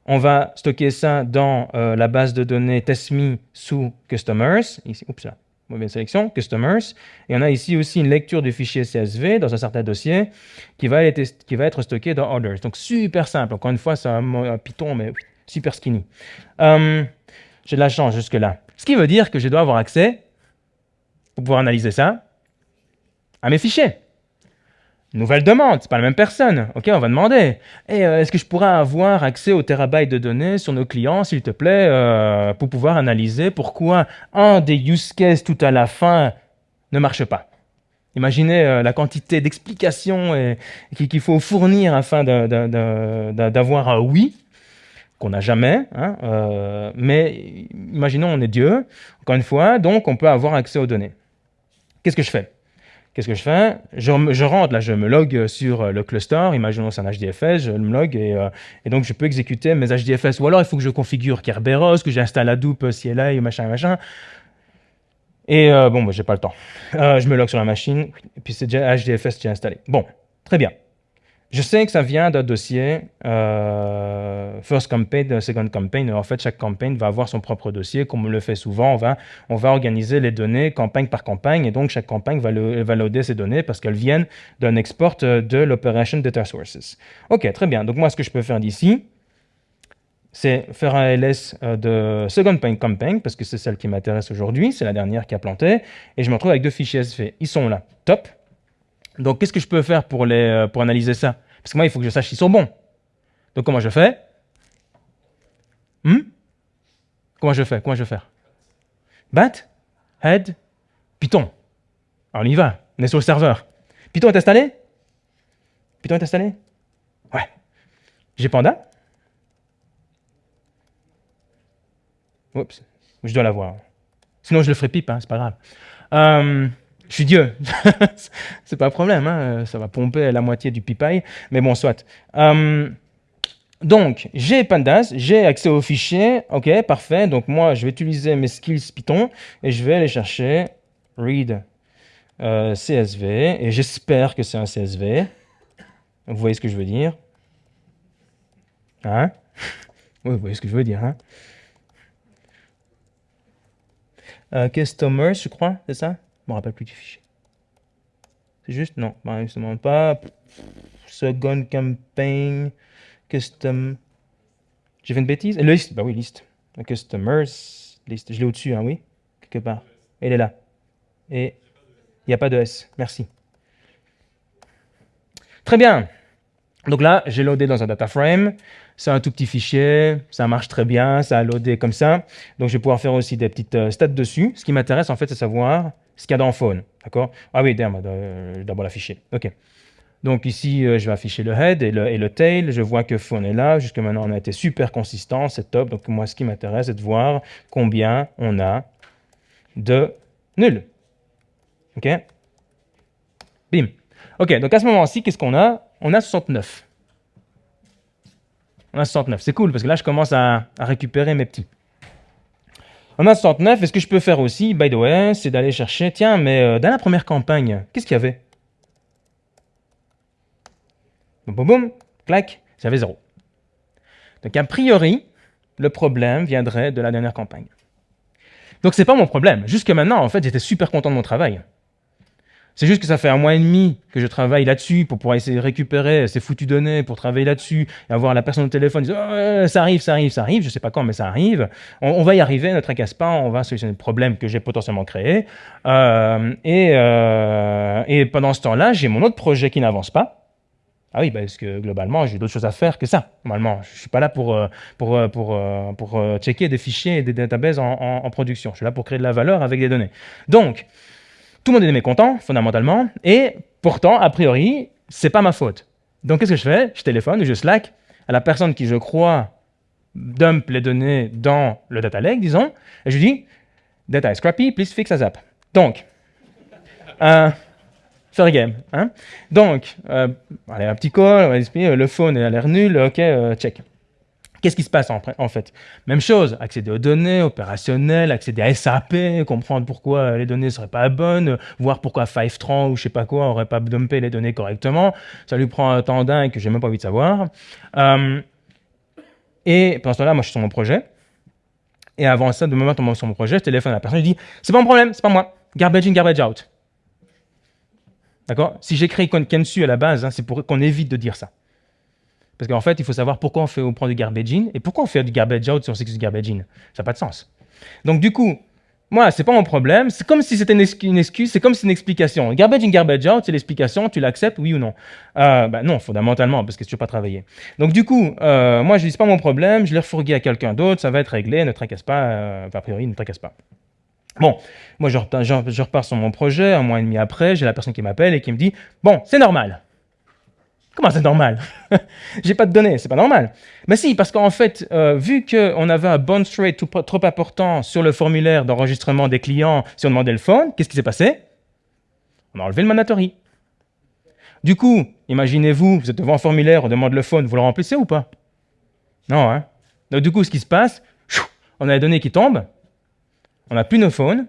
On va stocker ça dans la base de données testme sous customers, ici, oups là, mauvaise sélection, customers. Et on a ici aussi une lecture du fichier CSV dans un certain dossier qui va être, stocké dans others. Donc super simple. Encore une fois, c'est un, Python, mais super skinny. Euh, j'ai de la chance jusque-là. Ce qui veut dire que je dois avoir accès, pour pouvoir analyser ça, à mes fichiers. Nouvelle demande, c'est pas la même personne. Ok, on va demander. Et euh, est-ce que je pourrais avoir accès aux terabytes de données sur nos clients, s'il te plaît, euh, pour pouvoir analyser pourquoi un des use cases tout à la fin ne marche pas? Imaginez euh, la quantité d'explications qu'il faut fournir afin d'avoir un oui qu'on n'a jamais. Hein, mais imaginons on est Dieu, encore une fois, donc on peut avoir accès aux données. Qu'est-ce que je fais? Qu'est-ce que je fais? Je, rentre, là, je me log sur euh, le cluster, imaginons c'est un HDFS, je me log euh, et, donc je peux exécuter mes HDFS. Ou alors il faut que je configure Kerberos, que j'installe Hadoop, CLI, machin, machin. Et euh, bon, bah, j'ai pas le temps. je me log sur la machine, et puis c'est déjà HDFS qui est installé. Bon, très bien. Je sais que ça vient d'un dossier euh, First Campaign, Second Campaign. En fait, chaque campagne va avoir son propre dossier. Comme on le fait souvent, on va, on va organiser les données campagne par campagne. Et donc, chaque campagne va, le, va loader ces données parce qu'elles viennent d'un export de l'Operation Data Sources. OK, très bien. Donc, moi, ce que je peux faire d'ici, c'est faire un ls euh, de Second Campaign parce que c'est celle qui m'intéresse aujourd'hui. C'est la dernière qui a planté. Et je me retrouve avec deux fichiers SV. Ils sont là. Top. Donc, qu'est-ce que je peux faire euh, pour analyser ça? Parce que moi, il faut que je sache s'ils sont bons. Donc comment je fais? Hmm? Comment je fais? Comment je vais faire? Bat, head, Python. Alors on y va, on est sur le serveur. Python est installé? Python est installé? Ouais. J'ai Panda Oups, je dois l'avoir. Sinon je le ferai pipe, hein, c'est pas grave. Euh, je suis Dieu, c'est pas un problème, hein. ça va pomper la moitié du pipaille, mais bon, soit. Euh, donc, j'ai Pandas, j'ai accès aux fichiers, ok, parfait. Donc moi, je vais utiliser mes skills Python et je vais aller chercher read euh, CSV et j'espère que c'est un CSV. Vous voyez ce que je veux dire? Hein? Oui, vous voyez ce que je veux dire, hein? Euh, Customers, je crois, c'est ça? Je me rappelle plus du fichier. C'est juste Non, bah, justement pas. Second campaign, custom. J'ai fait une bêtise? Liste, bah oui, liste. Customers, liste. Je l'ai au-dessus, hein, oui Quelque part. Elle est là. Et il n'y a pas de S. Merci. Très bien. Donc là, j'ai loadé dans un data frame. C'est un tout petit fichier, ça marche très bien, ça a loadé comme ça. Donc je vais pouvoir faire aussi des petites euh, stats dessus. Ce qui m'intéresse en fait, c'est savoir ce qu'il y a dans phone. D'accord? Ah oui, euh, d'abord l'afficher. OK. Donc ici, euh, je vais afficher le head et le, et le, tail. Je vois que phone est là. Jusque maintenant, on a été super consistant, c'est top. Donc moi, ce qui m'intéresse, c'est de voir combien on a de nuls. OK? Bim. OK, donc à ce moment-ci, qu'est-ce qu'on a? On a 69. On a 69. C'est cool, parce que là, je commence à, récupérer mes petits. On a 69, et ce que je peux faire aussi, by the way, c'est d'aller chercher... Tiens, mais euh, dans la première campagne, qu'est-ce qu'il y avait? Boum, boum, boum, clac, j'avais zéro. Donc, a priori, le problème viendrait de la dernière campagne. Donc, c'est pas mon problème. Jusque maintenant, en fait, j'étais super content de mon travail. C'est juste que ça fait un mois et demi que je travaille là-dessus pour pouvoir essayer de récupérer ces foutues données, pour travailler là-dessus, et avoir la personne au téléphone dire oh, ça arrive, ça arrive, ça arrive, je sais pas quand, mais ça arrive. On, va y arriver, ne tracasse pas, on va solutionner le problème que j'ai potentiellement créé. Euh, et, euh, et pendant ce temps-là, j'ai mon autre projet qui n'avance pas. Ah oui, parce que globalement, j'ai d'autres choses à faire que ça. Normalement, je suis pas là pour, euh, pour, pour, pour, checker des fichiers et des databases en production. Je suis là pour créer de la valeur avec des données. Donc, tout le monde est mécontent, fondamentalement, et pourtant, a priori, c'est pas ma faute. Donc, qu'est-ce que je fais? Je téléphone ou je Slack à la personne qui, je crois, dump les données dans le data lake, disons, et je lui dis « Data is scrappy, please fix as up ». Donc, euh, fair game. Hein Donc, euh, allez, un petit call, on le phone a l'air nul, ok, euh, check. Qu'est-ce qui se passe en, fait? Même chose, accéder aux données opérationnelles, accéder à SAP, comprendre pourquoi les données ne seraient pas bonnes, voir pourquoi Fivetran ou je sais pas quoi n'aurait pas dumpé les données correctement. Ça lui prend un temps dingue que j'ai même pas envie de savoir. Euh, et pendant ce temps-là, moi je suis sur mon projet. Et avant ça, de moment où je suis sur mon projet, je téléphone à la personne, je dis « c'est pas mon problème, c'est pas moi, garbage in, garbage out ». D'accord? Si j'écris Kensu à la base, hein, c'est pour qu'on évite de dire ça. Parce qu'en fait, il faut savoir pourquoi on, fait, on prend du garbage in et pourquoi on fait du garbage out si on sait que c'est du garbage in. Ça n'a pas de sens. Donc du coup, moi, c'est pas mon problème. C'est comme si c'était une, excuse, c'est comme si c'est une explication. Garbage in, garbage out, c'est l'explication, tu l'acceptes, oui ou non? Euh, bah, Non, fondamentalement, parce que tu ne pas travailler. Donc du coup, euh, moi, je dis, c'est pas mon problème, je l'ai refourgué à quelqu'un d'autre, ça va être réglé, ne tracasse pas, euh, a priori, ne tracasse pas. Bon, moi, je je repars sur mon projet, un mois et demi après, j'ai la personne qui m'appelle et qui me dit, bon, c'est normal. Comment c'est normal? J'ai pas de données, c'est pas normal. Mais si, parce qu'en fait, euh, vu qu'on avait un bounce rate trop important sur le formulaire d'enregistrement des clients si on demandait le phone, qu'est-ce qui s'est passé? On a enlevé le mandatory. Du coup, imaginez-vous, vous êtes devant un formulaire, on demande le phone, vous le remplissez ou pas? Non, hein Donc du coup, ce qui se passe, on a les données qui tombent, on n'a plus nos phones,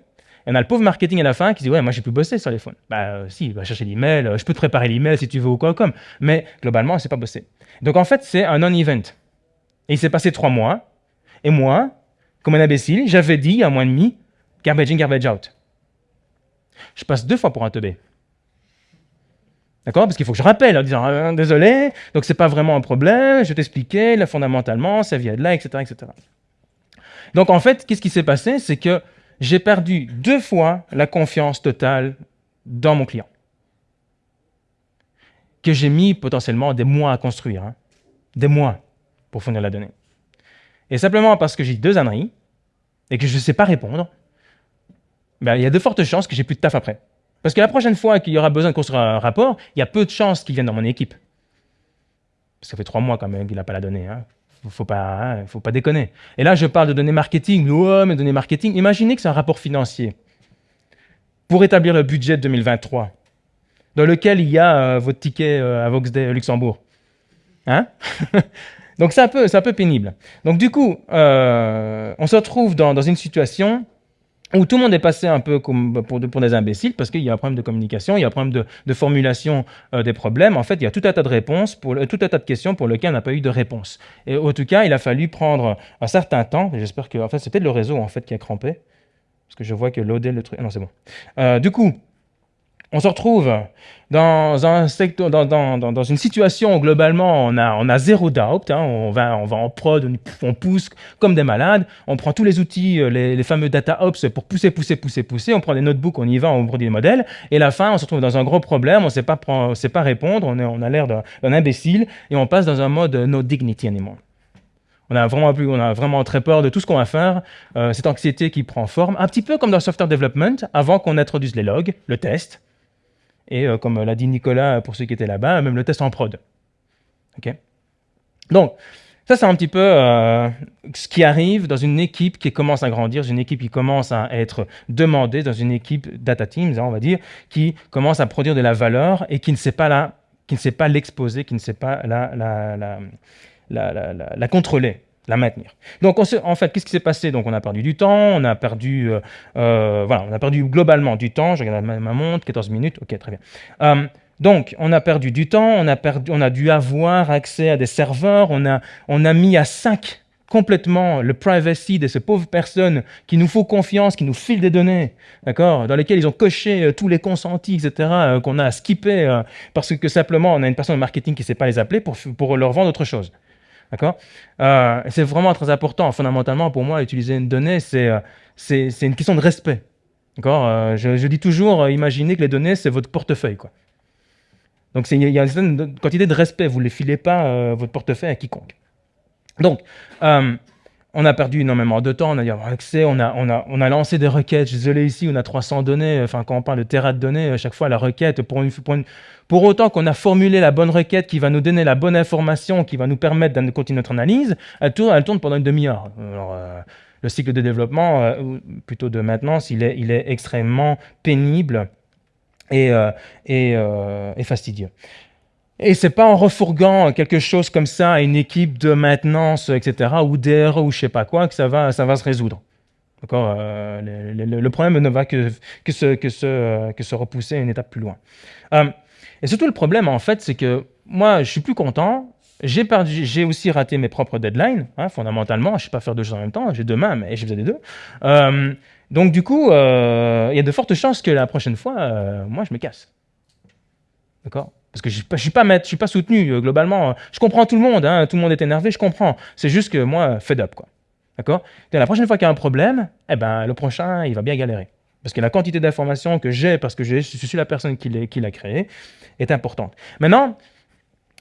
et on a le pauvre marketing à la fin qui dit Ouais, moi j'ai plus bossé sur les phones. Bah euh, si, va chercher l'email, euh, je peux te préparer l'email si tu veux ou quoi comme. Mais globalement, c'est pas bossé. Donc en fait, c'est un non-event. Et il s'est passé trois mois. Et moi, comme un imbécile, j'avais dit un mois et demi garbage in, garbage out. Je passe deux fois pour un teubé. D'accord? Parce qu'il faut que je rappelle en disant ah, désolé, donc c'est pas vraiment un problème, je t'expliquais, là fondamentalement, ça vient de là, etc., etc. Donc en fait, qu'est-ce qui s'est passé? C'est que j'ai perdu deux fois la confiance totale dans mon client, que j'ai mis potentiellement des mois à construire. Hein. Des mois. pour fournir la donnée. Et simplement parce que j'ai deux âneries et que je ne sais pas répondre, ben, il y a de fortes chances que j'ai plus de taf après. Parce que la prochaine fois qu'il y aura besoin de construire un rapport, il y a peu de chances qu'il vienne dans mon équipe. Ça fait trois mois quand même qu'il n'a pas la donnée. Hein. Faut pas, hein, faut pas déconner. Et là, je parle de données marketing. Mais données marketing. Imaginez que c'est un rapport financier pour établir le budget de 2023, dans lequel il y a euh, votre ticket euh, à Voxday Luxembourg. Hein? Donc c'est un, peu, un peu pénible. Donc du coup, euh, on se retrouve dans, une situation où tout le monde est passé un peu comme pour, pour des imbéciles parce qu'il y a un problème de communication, il y a un problème de, formulation euh, des problèmes. En fait, il y a tout un tas de réponses, pour, tout un tas de questions pour lesquelles on n'a pas eu de réponse. Et en tout cas, il a fallu prendre un certain temps. J'espère que, en fait, c'est peut-être le réseau en fait qui a crampé parce que je vois que loader le truc. Non, c'est bon. Euh, du coup, on se retrouve dans, une situation où globalement on a, zéro doubt, hein, on, va, en prod, on, pousse comme des malades, on prend tous les outils, euh, les, fameux data ops pour pousser, pousser, pousser, pousser, on prend des notebooks, on y va, on produit des modèles, et à la fin on se retrouve dans un gros problème, on ne sait pas, répondre, on, a l'air d'un imbécile, et on passe dans un mode no dignity anymore. On a vraiment plus, on a vraiment très peur de tout ce qu'on va faire, euh, cette anxiété qui prend forme, un petit peu comme dans le software development, avant qu'on introduise les logs, le test, et euh, comme l'a dit Nicolas pour ceux qui étaient là-bas, même le test en prod. Donc, ça, c'est un petit peu euh, ce qui arrive dans une équipe qui commence à grandir, une équipe qui commence à être demandée, dans une équipe data teams, hein, on va dire, qui commence à produire de la valeur et qui ne sait pas la, qui ne sait pas l'exposer, qui ne sait pas la, la, la, la contrôler la maintenir. Donc, en fait, qu'est-ce qui s'est passé? Donc, on a perdu du temps, on a perdu, euh, euh, voilà, on a perdu globalement du temps. Je regarde ma, montre, 14 minutes, ok, très bien. Euh, donc, on a perdu du temps, on a, perdu, on a dû avoir accès à des serveurs, on a, on a mis à 5 complètement le privacy de ces pauvres personnes qui nous font confiance, qui nous filent des données, d'accord, dans lesquelles ils ont coché tous les consentis, etc., qu'on a skippé parce que simplement on a une personne de marketing qui ne sait pas les appeler pour, pour leur vendre autre chose. D'accord? Euh, C'est vraiment très important. Fondamentalement, pour moi, utiliser une donnée, c'est euh, une question de respect. D'accord? Euh, je, dis toujours, imaginez que les données, c'est votre portefeuille. Quoi. Donc, il y a une quantité de respect. Vous ne les filez pas votre portefeuille à quiconque. Donc, on a perdu énormément de temps, on a eu accès, on a, on, a, on a lancé des requêtes. Je suis désolé ici, on a 300 données. Enfin, quand on parle de terra de données, à chaque fois, la requête, pour, une, pour, pour autant qu'on a formulé la bonne requête qui va nous donner la bonne information, qui va nous permettre de continuer notre analyse, elle tourne, elle tourne pendant une demi-heure. Euh, le cycle de développement, euh, plutôt de maintenance, il est, il est extrêmement pénible euh, et, et fastidieux. Et c'est pas en refourguant quelque chose comme ça à une équipe de maintenance, etc., ou DRE ou je sais pas quoi, que ça va, ça va se résoudre. D'accord euh, le, problème ne va que, que, se, que, se, que se repousser une étape plus loin. Euh, et surtout, le problème, en fait, c'est que moi, je suis plus content. J'ai j'ai aussi raté mes propres deadlines, hein, fondamentalement. Je ne sais pas faire deux choses en même temps. J'ai deux mains, mais je faisais des deux. Euh, donc, du coup, il y a de fortes chances que la prochaine fois, moi, je me casse. D'accord? Parce que je ne suis, pas, soutenu euh, globalement. Je comprends tout le monde, hein, tout le monde est énervé, je comprends. C'est juste que moi, fed up. quoi. D'accord? La prochaine fois qu'il y a un problème, eh ben, le prochain, il va bien galérer. Parce que la quantité d'informations que j'ai, parce que je suis la personne qui l'a créé, est importante. Maintenant,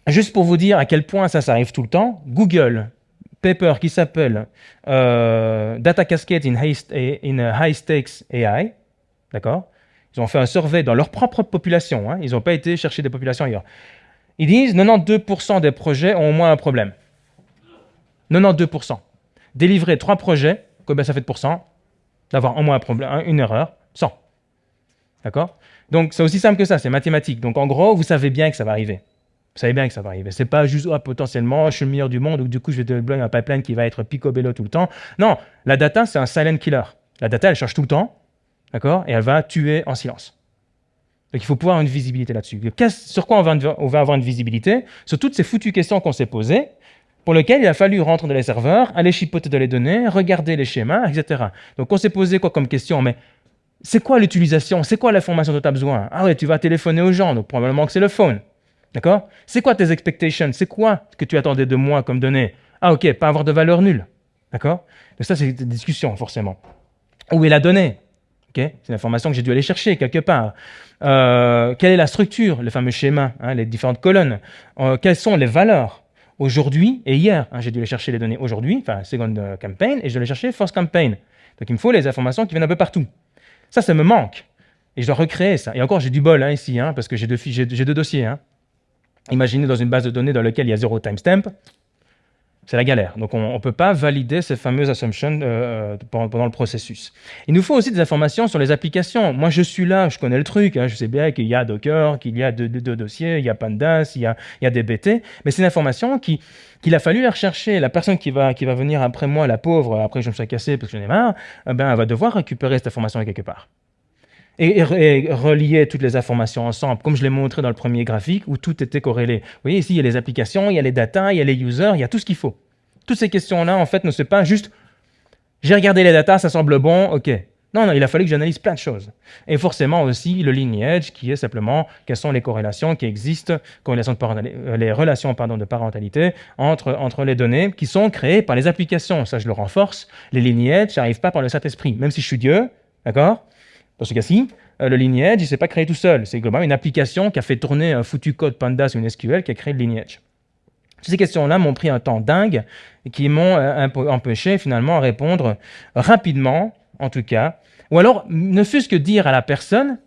juste pour vous dire à quel point ça, ça arrive tout le temps, Google, paper qui s'appelle euh, Data Cascade in in High Stakes AI, d'accord? Ils ont fait un survey dans leur propre population. Hein. Ils n'ont pas été chercher des populations ailleurs. Ils disent 92% des projets ont au moins un problème. 92%. Délivrer trois projets, combien ça fait de pourcents D'avoir au moins un problème, une erreur, 100. D'accord? Donc c'est aussi simple que ça, c'est mathématique. Donc en gros, vous savez bien que ça va arriver. Vous savez bien que ça va arriver. C'est pas juste oh, potentiellement je suis le meilleur du monde ou du coup je vais déployer un pipeline qui va être picobello tout le temps. Non, la data c'est un silent killer. La data elle change tout le temps D'accord? Et elle va tuer en silence. Donc il faut pouvoir avoir une visibilité là-dessus. Sur quoi on va, avoir une visibilité? Sur toutes ces foutues questions qu'on s'est posées, pour lesquelles il a fallu rentrer dans les serveurs, aller chipoter dans les données, regarder les schémas, etc. Donc on s'est posé quoi comme question? Mais c'est quoi l'utilisation? C'est quoi l'information dont tu as besoin? Ah ouais, tu vas téléphoner aux gens, donc probablement que c'est le phone. D'accord? C'est quoi tes expectations? C'est quoi que tu attendais de moi comme données? Ah ok, pas avoir de valeur nulle. D'accord? Donc ça, c'est une discussion, forcément. Où est la donnée? C'est une information que j'ai dû aller chercher quelque part. Euh, quelle est la structure, le fameux schéma, hein, les différentes colonnes euh, Quelles sont les valeurs aujourd'hui et hier. Hein, j'ai dû aller chercher les données aujourd'hui, enfin second campaign, et je dois aller chercher first campaign. Donc il me faut les informations qui viennent un peu partout. Ça, ça me manque. Et je dois recréer ça. Et encore, j'ai du bol hein, ici, parce que j'ai deux, deux, dossiers. Imaginez dans une base de données dans laquelle il y a zéro timestamp, c'est la galère. Donc on ne peut pas valider ces fameuses assumptions euh, pendant, le processus. Il nous faut aussi des informations sur les applications. Moi je suis là, je connais le truc, je sais bien qu'il y a Docker, qu'il y a deux, dossiers, il y a Pandas, il y a, il y a DBT, mais c'est une information qui, qu'il a fallu rechercher. La personne qui va, qui va venir après moi, la pauvre, après je me suis cassé parce que j'en ai marre, eh ben, elle va devoir récupérer cette information quelque part et, relier toutes les informations ensemble, comme je l'ai montré dans le premier graphique, où tout était corrélé. Vous voyez, ici, il y a les applications, il y a les data, il y a les users, il y a tout ce qu'il faut. Toutes ces questions-là, en fait, ne sont pas juste « j'ai regardé les data, ça semble bon, ok ». Non, non, il a fallu que j'analyse plein de choses. Et forcément aussi le lineage, qui est simplement quelles sont les corrélations qui existent, euh, les relations de parentalité entre, entre les données qui sont créées par les applications. Ça, je le renforce. Les lineages, ça n'arrive pas par le Saint-Esprit. Même si je suis Dieu, d'accord? Dans ce cas-ci, euh, le lineage, il ne s'est pas créé tout seul. C'est globalement une application qui a fait tourner un foutu code Pandas ou une SQL qui a créé le lineage. Ces questions-là m'ont pris un temps dingue et qui m'ont euh, empêché finalement à répondre rapidement, en tout cas. Ou alors, ne fût-ce que dire à la personne,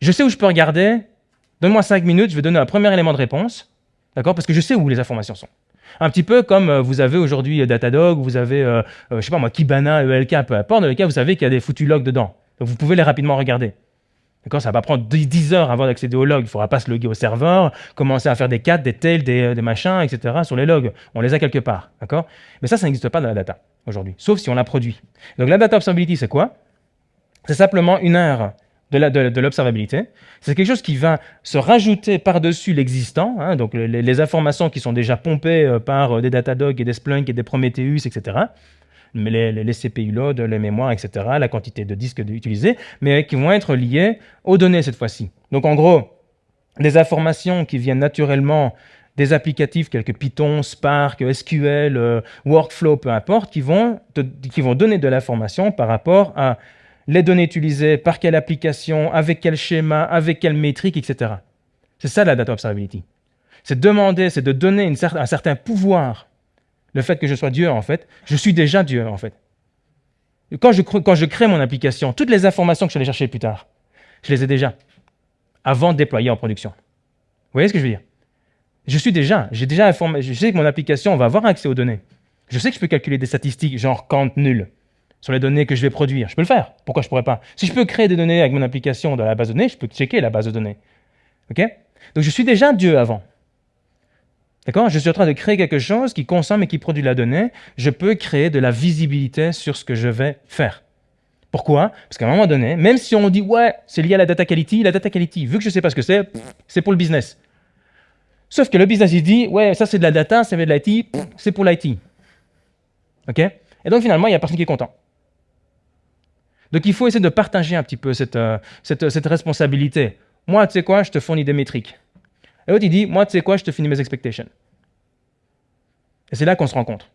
je sais où je peux regarder, donne-moi cinq minutes, je vais donner un premier élément de réponse, d'accord? Parce que je sais où les informations sont. Un petit peu comme euh, vous avez aujourd'hui euh, Datadog, vous avez, euh, je sais pas moi, Kibana, ELK, peu importe, dans lesquels vous savez qu'il y a des foutus logs dedans. Donc vous pouvez les rapidement regarder. D'accord Ça va prendre 10 heures avant d'accéder aux logs. Il ne faudra pas se loguer au serveur, commencer à faire des cat, des tails, des, des, machins, etc. sur les logs. On les a quelque part. D'accord? Mais ça, ça n'existe pas dans la data aujourd'hui, sauf si on la produit. Donc la data observability, c'est quoi? C'est simplement une heure de l'observabilité. C'est quelque chose qui va se rajouter par-dessus l'existant, hein, donc les, informations qui sont déjà pompées euh, par euh, des Datadog et des Splunk et des Prometheus, etc. Mais les, les, CPU load, les mémoires, etc., la quantité de disques utilisés, mais qui vont être liées aux données cette fois-ci. Donc en gros, des informations qui viennent naturellement des applicatifs quelques Python, Spark, SQL, euh, Workflow, peu importe, qui vont, qui vont donner de l'information par rapport à les données utilisées, par quelle application, avec quel schéma, avec quelle métrique, etc. C'est ça la data observability. C'est demander, c'est de donner un certain pouvoir. Le fait que je sois Dieu, en fait, je suis déjà Dieu, en fait. Quand je, quand crée mon application, toutes les informations que je vais chercher plus tard, je les ai déjà, avant de déployer en production. Vous voyez ce que je veux dire? Je suis déjà, j'ai déjà informé, je sais que mon application va avoir accès aux données. Je sais que je peux calculer des statistiques, genre count nul sur les données que je vais produire. Je peux le faire. Pourquoi je pourrais pas? Si je peux créer des données avec mon application dans la base de données, je peux checker la base de données. OK? Donc je suis déjà Dieu avant. D'accord? Je suis en train de créer quelque chose qui consomme et qui produit la donnée. Je peux créer de la visibilité sur ce que je vais faire. Pourquoi? Parce qu'à un moment donné, même si on dit « ouais, c'est lié à la data quality », la data quality, vu que je ne sais pas ce que c'est, c'est pour le business. Sauf que le business, il dit « ouais, ça c'est de la data, c'est de l'IT, c'est pour l'IT ». OK? Et donc finalement, il n'y a personne qui est content. Donc il faut essayer de partager un petit peu cette, euh, cette, cette responsabilité. Moi, tu sais quoi, je te fournis des métriques. Et l'autre, il dit, moi, tu sais quoi, je te finis mes expectations. Et c'est là qu'on se rencontre.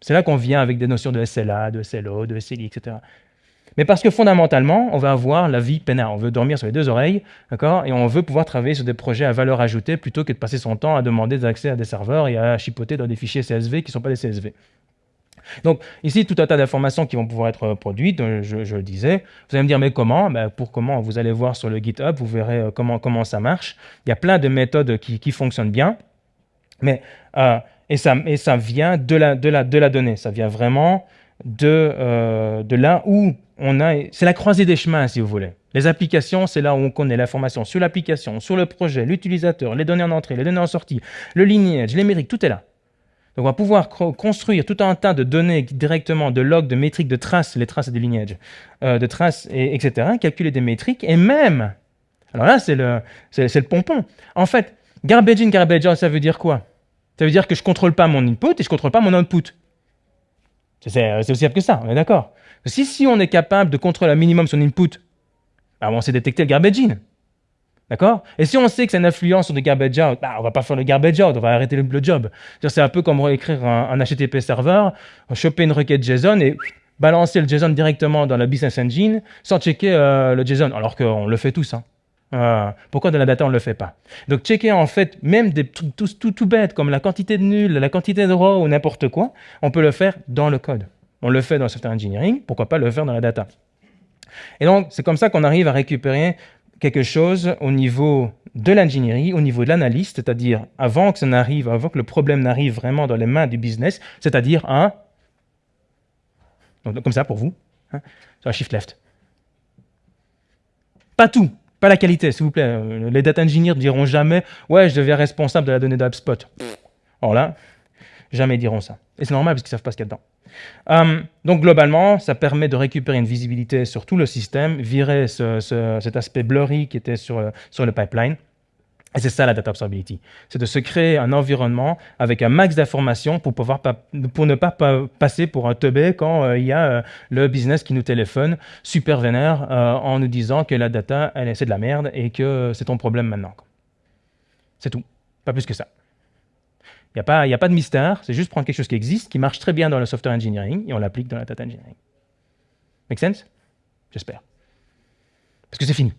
C'est là qu'on vient avec des notions de SLA, de SLO, de SLI, etc. Mais parce que fondamentalement, on va avoir la vie peinard. On veut dormir sur les deux oreilles, d'accord Et on veut pouvoir travailler sur des projets à valeur ajoutée plutôt que de passer son temps à demander des accès à des serveurs et à chipoter dans des fichiers CSV qui ne sont pas des CSV. Donc ici, tout un tas d'informations qui vont pouvoir être euh, produites, euh, je, le disais. Vous allez me dire, mais comment? Ben, Pour comment? Vous allez voir sur le GitHub, vous verrez euh, comment, ça marche. Il y a plein de méthodes qui, fonctionnent bien. Mais, et, ça, vient de la, de, la, de la donnée. Ça vient vraiment de, de là où on a... C'est la croisée des chemins, si vous voulez. Les applications, c'est là où on connaît l'information sur l'application, sur le projet, l'utilisateur, les données en entrée, les données en sortie, le lineage, les métriques, tout est là. Donc on va pouvoir construire tout un tas de données directement, de logs, de métriques, de traces, les traces des lignages, euh, de traces, et, etc., calculer des métriques, et même, alors là c'est le, le pompon. En fait, garbage in, garbage out, ça veut dire quoi? Ça veut dire que je ne contrôle pas mon input et je ne contrôle pas mon output. C'est aussi simple que ça, on est d'accord? Si, si on est capable de contrôler un minimum son input, bah, on sait détecter le garbage in. D'accord? Et si on sait que c'est une influence sur le garbage out, bah, on va pas faire le garbage out, on va arrêter le, job. C'est un peu comme réécrire un, HTTP serveur, choper une requête JSON et balancer le JSON directement dans la business engine sans checker euh, le JSON, alors qu'on le fait tous. Hein. Euh, pourquoi dans la data on ne le fait pas? Donc checker en fait même des trucs tout, tout, bêtes comme la quantité de nuls, la quantité de rows ou n'importe quoi, on peut le faire dans le code. On le fait dans le software engineering, pourquoi pas le faire dans la data? Et donc c'est comme ça qu'on arrive à récupérer quelque chose au niveau de l'ingénierie, au niveau de l'analyse, c'est-à-dire avant que ça n'arrive, avant que le problème n'arrive vraiment dans les mains du business, c'est-à-dire un, donc, comme ça pour vous, hein, sur shift left. Pas tout, pas la qualité, s'il vous plaît. Euh, les data engineers ne diront jamais « Ouais, je deviens responsable de la donnée d'HubSpot ». Alors là, jamais diront ça. Et c'est normal parce qu'ils savent pas ce qu'il y a dedans. Euh, donc globalement, ça permet de récupérer une visibilité sur tout le système, virer cet aspect blurry qui était sur, sur le pipeline. Et c'est ça la data observability. C'est de se créer un environnement avec un max d'informations pour, ne pas, passer pour un teubé quand euh, il y a euh, le business qui nous téléphone super vénère en nous disant que la data, c'est de la merde et que c'est ton problème maintenant. C'est tout. Pas plus que ça. Il n'y a, pas, de mystère, c'est juste prendre quelque chose qui existe, qui marche très bien dans le software engineering, et on l'applique dans la data engineering. Make sense? J'espère. Parce que c'est fini.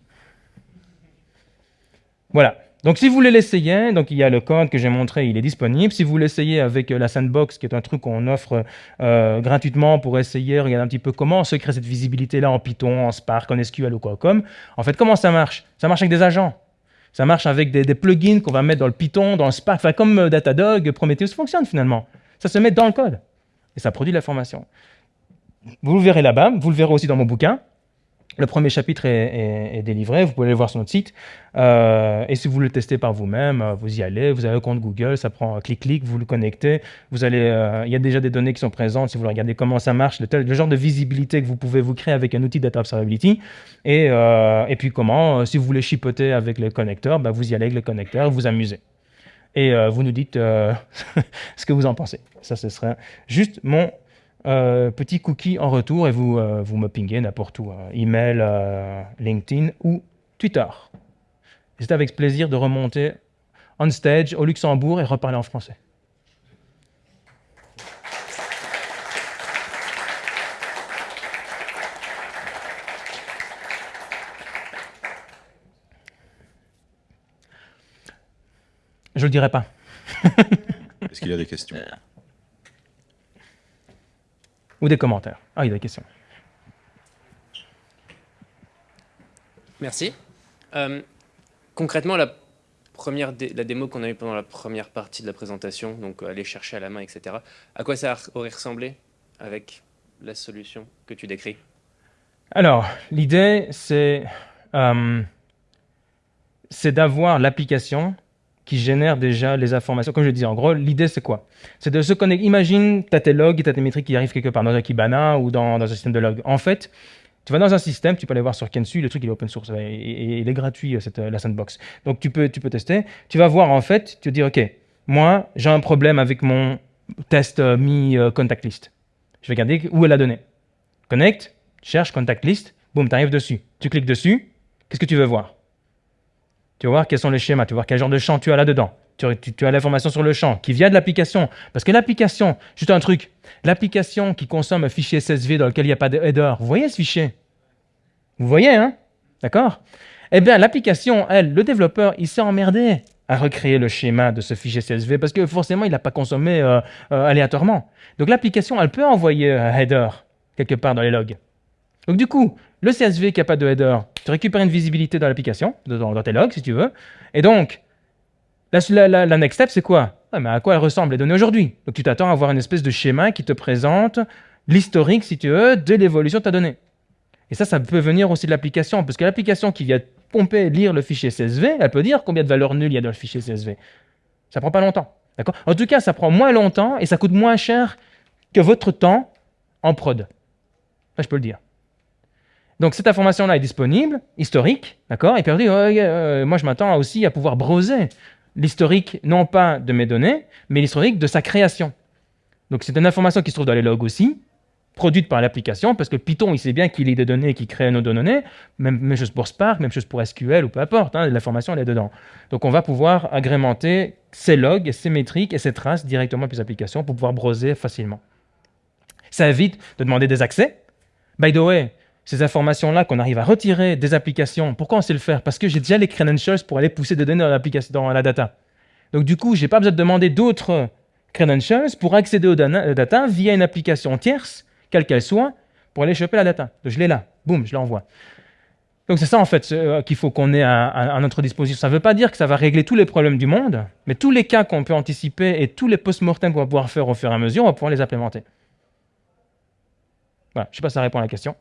Voilà. Donc si vous voulez l'essayer, donc il y a le code que j'ai montré, il est disponible. Si vous l'essayez avec euh, la Sandbox, qui est un truc qu'on offre euh, gratuitement pour essayer, regarder un petit peu comment on se crée cette visibilité-là en Python, en Spark, en SQL ou quoi comme. En fait, comment ça marche? Ça marche avec des agents. Ça marche avec des, plugins qu'on va mettre dans le Python, dans le Spark, enfin, comme euh, Datadog, Prometheus fonctionne finalement. Ça se met dans le code et ça produit de l'information. Vous le verrez là-bas, vous le verrez aussi dans mon bouquin. Le premier chapitre est, délivré, vous pouvez aller voir sur notre site. Euh, et si vous le testez par vous-même, euh, vous y allez, vous avez un compte Google, ça prend clic-clic, vous le connectez. Vous allez, il y a déjà des données qui sont présentes, si vous regardez comment ça marche, le, genre de visibilité que vous pouvez vous créer avec un outil Data Observability. Et, et puis comment, si vous voulez chipoter avec les connecteurs, bah, vous y allez avec les connecteurs, vous amusez. Et vous nous dites ce que vous en pensez. Ça, ce serait juste mon euh, petit cookie en retour et vous, euh, vous me pinguez n'importe où, hein. email, euh, LinkedIn ou Twitter. C'est avec plaisir de remonter on stage au Luxembourg et reparler en français. Je ne le dirai pas. Est-ce qu'il y a des questions? Ou des commentaires. Ah, il y a des questions. Merci. Euh, concrètement, la, première la démo qu'on a eue pendant la première partie de la présentation, donc aller chercher à la main, etc., à quoi ça aurait ressemblé avec la solution que tu décris? Alors, l'idée, c'est euh, d'avoir l'application qui génère déjà les informations. Comme je disais, en gros, l'idée, c'est quoi? C'est de se connecter. Imagine, tu as tes logs, tu as tes métriques qui arrivent quelque part dans un Kibana ou dans, un système de logs. En fait, tu vas dans un système, tu peux aller voir sur Kensu, le truc il est open source et, il est gratuit, cette, la sandbox. Donc tu peux, tu peux tester. Tu vas voir en fait, tu te dis, OK, moi j'ai un problème avec mon test euh, mi euh, contact list. Je vais regarder où est la donnée. Connect, cherche contact list, boum, tu arrives dessus. Tu cliques dessus, qu'est-ce que tu veux voir? Tu vas voir quels sont les schémas, tu vas voir quel genre de champ tu as là-dedans. Tu, as l'information sur le champ qui vient de l'application. Parce que l'application, juste un truc, l'application qui consomme un fichier CSV dans lequel il n'y a pas de header, vous voyez ce fichier? Vous voyez, hein? D'accord? Eh bien, l'application, elle, le développeur, il s'est emmerdé à recréer le schéma de ce fichier CSV parce que forcément, il n'a pas consommé euh, euh, aléatoirement. Donc l'application, elle peut envoyer un header quelque part dans les logs. Donc du coup, le CSV qui n'a pas de header, tu récupères une visibilité dans l'application, dans, tes logs si tu veux. Et donc, la, next step, c'est quoi? Mais À quoi elles ressemblent les données aujourd'hui? Donc tu t'attends à avoir une espèce de schéma qui te présente l'historique, si tu veux, de l'évolution de ta donnée. Et ça, ça peut venir aussi de l'application, parce que l'application qui vient pomper, lire le fichier CSV, elle peut dire combien de valeurs nulles il y a dans le fichier CSV. Ça prend pas longtemps. D'accord? En tout cas, ça prend moins longtemps et ça coûte moins cher que votre temps en prod. Je peux le dire. Donc cette information-là est disponible, historique, d'accord Et puis on dit, euh, moi je m'attends aussi à pouvoir browser l'historique, non pas de mes données, mais l'historique de sa création. Donc c'est une information qui se trouve dans les logs aussi, produite par l'application, parce que Python, il sait bien qu'il lit des données, qui crée nos données, même, chose pour Spark, même chose pour SQL ou peu importe, hein, l'information elle est dedans. Donc on va pouvoir agrémenter ces logs, ces métriques et ces traces directement depuis l'application pour pouvoir browser facilement. Ça évite de demander des accès. By the way, ces informations-là qu'on arrive à retirer des applications, pourquoi on sait le faire? Parce que j'ai déjà les credentials pour aller pousser des données dans, dans la data. Donc du coup, j'ai pas besoin de demander d'autres credentials pour accéder aux data via une application tierce, quelle qu'elle soit, pour aller choper la data. Donc je l'ai là, boum, je l'envoie. Donc c'est ça en fait euh, qu'il faut qu'on ait à, à- à notre disposition. Ça ne veut pas dire que ça va régler tous les problèmes du monde, mais tous les cas qu'on peut anticiper et tous les post-mortem qu'on va pouvoir faire au fur et à mesure, on va pouvoir les implémenter. Voilà, je ne sais pas si ça répond à la question.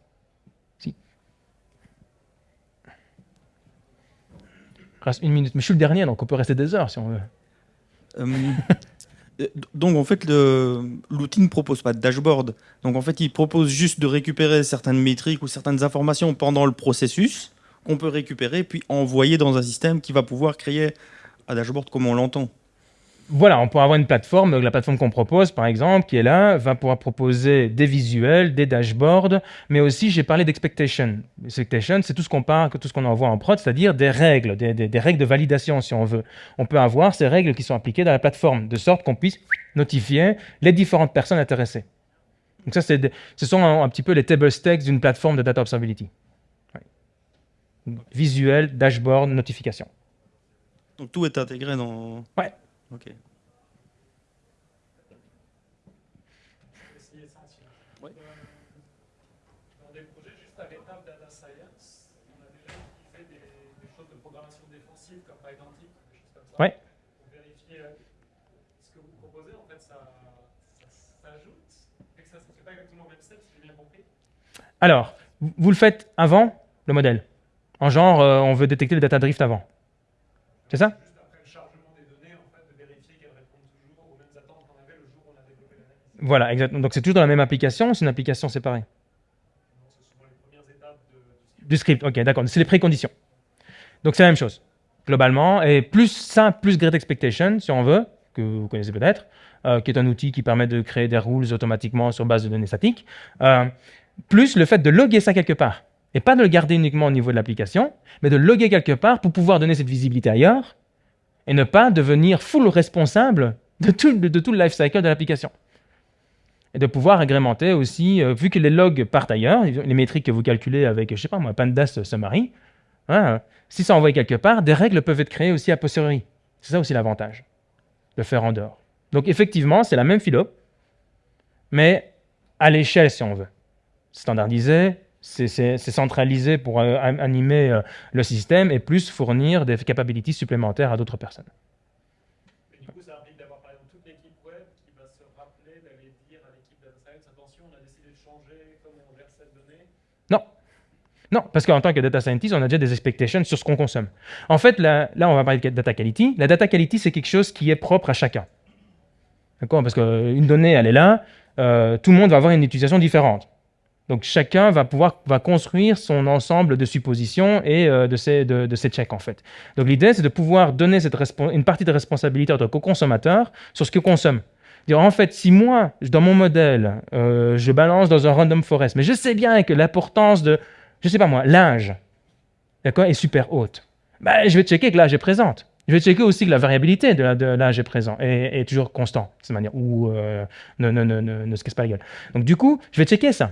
Une minute, mais je suis le dernier, donc on peut rester des heures si on veut. Euh, euh, donc en fait, l'outil ne propose pas de dashboard. Donc en fait, il propose juste de récupérer certaines métriques ou certaines informations pendant le processus qu'on peut récupérer puis envoyer dans un système qui va pouvoir créer un dashboard comme on l'entend. Voilà, on pourra avoir une plateforme, la plateforme qu'on propose par exemple, qui est là, va pouvoir proposer des visuels, des dashboards, mais aussi j'ai parlé d'expectation. Expectation, c'est tout ce qu'on parle, tout ce qu'on envoie en prod, c'est-à-dire des règles, des, des- des règles de validation si on veut. On peut avoir ces règles qui sont appliquées dans la plateforme, de sorte qu'on puisse notifier les différentes personnes intéressées. Donc ça, ce sont un, un petit peu les table stakes d'une plateforme de data observability. Ouais. Visuel, dashboard, notification. Donc tout est intégré dans. Ouais. Ok. aussi essentiel. Ouais. Dans des projets juste à l'étape data science, on a déjà utilisé des, des choses de programmation défensive comme Pydantic, des choses comme ça. Ouais. Pour vérifier euh, ce que vous proposez, en fait, ça, s'ajoute, et que ça ne fait pas exactement au même step, si j'ai bien compris. Alors, vous vous le faites avant le modèle. En genre, euh, on veut détecter le data drift avant. C'est ça Juste après le chargement des données, en fait, de vérifier qu'elles répondent toujours aux mêmes attentes qu'on avait le jour où on a développé l'analyse. Voilà, exactement. Donc c'est toujours dans la même application, ou c'est une application séparée? Les étapes de, Du script, ok, d'accord. C'est les préconditions. Donc c'est la même chose, globalement. Et plus ça, plus Great Expectation, si on veut, que vous connaissez peut-être, euh, qui est un outil qui permet de créer des rules automatiquement sur base de données statiques, euh, plus le fait de loguer ça quelque part. Et pas de le garder uniquement au niveau de l'application, mais de loguer quelque part pour pouvoir donner cette visibilité ailleurs et ne pas devenir full responsable de tout, de, de tout le life cycle de l'application. Et de pouvoir agrémenter aussi, euh, vu que les logs partent ailleurs, les métriques que vous calculez avec, je sais pas moi, Pandas Summary, hein, si ça envoie quelque part, des règles peuvent être créées aussi a posteriori. C'est ça aussi l'avantage de faire en dehors. Donc effectivement, c'est la même philo, mais à l'échelle si on veut. Standardisé, c'est centralisé pour euh, an- animer euh, le système et plus fournir des capabilities supplémentaires à d'autres personnes. Et du coup, ça implique d'avoir par exemple toute l'équipe web qui va se rappeler d'aller dire à l'équipe data science attention, on a décidé de changer comment on verse cette donnée. Non, parce qu'en tant que data scientist, on a déjà des expectations sur ce qu'on consomme. En fait, là, on va parler de data quality. La data quality, c'est quelque chose qui est propre à chacun. D'accord? Parce qu'une donnée, elle est là, euh, tout le monde va avoir une utilisation différente. Donc chacun va pouvoir va construire son ensemble de suppositions et euh, de, ses, de, de checks en fait. Donc l'idée c'est de pouvoir donner cette une partie de responsabilité en tant que consommateur sur ce que consomme. Dire en fait si moi dans mon modèle euh, je balance dans un random forest, mais je sais bien que l'importance de je sais pas moi d'accord est super haute. Ben, je vais checker que l'âge est présente. Je vais checker aussi que la variabilité de l'âge est présente et est toujours constant de cette manière ou euh, ne, ne, ne, ne, se casse pas la gueule. Donc du coup je vais checker ça.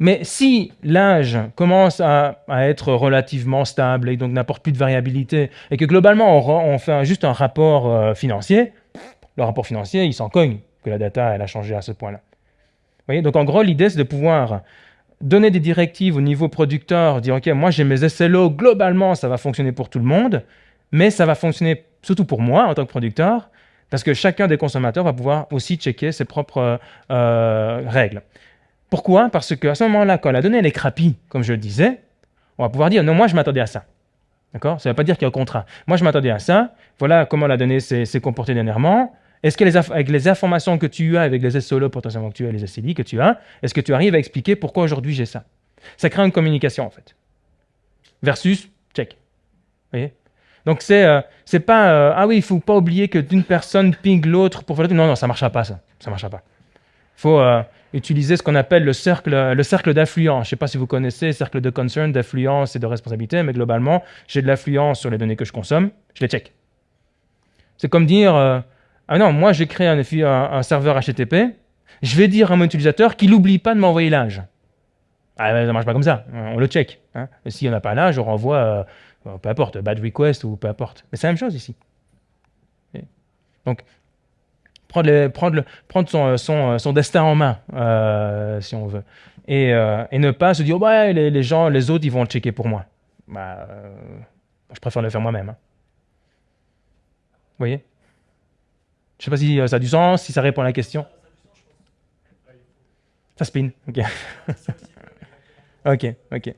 Mais si l'âge commence à, à être relativement stable et donc n'apporte plus de variabilité, et que globalement on, fait juste un rapport euh, financier, le rapport financier, il s'en cogne que la data elle a changé à ce point-là. Vous voyez Donc en gros, l'idée c'est de pouvoir donner des directives au niveau producteur, dire ok, moi j'ai mes SLO, globalement ça va fonctionner pour tout le monde, mais ça va fonctionner surtout pour moi en tant que producteur, parce que chacun des consommateurs va pouvoir aussi checker ses propres euh, règles. Pourquoi? Parce qu'à ce moment-là, quand la donnée elle est crapie, comme je le disais, on va pouvoir dire non, moi je m'attendais à ça. D'accord? Ça ne veut pas dire qu'il y a un contrat. Moi je m'attendais à ça. Voilà comment la donnée s'est comportée dernièrement. Est-ce que les avec les informations que tu as, avec les SOLO potentiellement que tu as, les SLI que tu as, est-ce que tu arrives à expliquer pourquoi aujourd'hui j'ai ça? Ça crée une communication en fait. Versus check. Vous voyez? Donc c'est euh, c'est pas euh, ah oui il faut pas oublier que d'une personne ping l'autre pour faire. Non non ça marchera pas ça. Ça marchera pas. faut euh, utiliser ce qu'on appelle le cercle, le cercle d'affluence. Je ne sais pas si vous connaissez, cercle de concern, d'affluence et de responsabilité, mais globalement, j'ai de l'affluence sur les données que je consomme, je les check. C'est comme dire, ah non, moi j'ai créé un, un, serveur HTTP, je vais dire à mon utilisateur qu'il n'oublie pas de m'envoyer l'âge. Ah, ça marche pas comme ça. On le check. Hein. Et S'il n'y en a pas là, je renvoie, euh, euh, peu importe, bad request ou peu importe. Mais c'est la même chose ici. Donc, prendre, le- prendre son, son, destin en main, euh, si on veut. Et, euh, ne pas se dire, ouais, les, gens, les autres, ils vont le checker pour moi. Bah, euh, je préfère le faire moi-même. hein. Vous voyez? Je sais pas si euh, ça a du sens, si ça répond à la question. Ça spin, ok. ok, ok.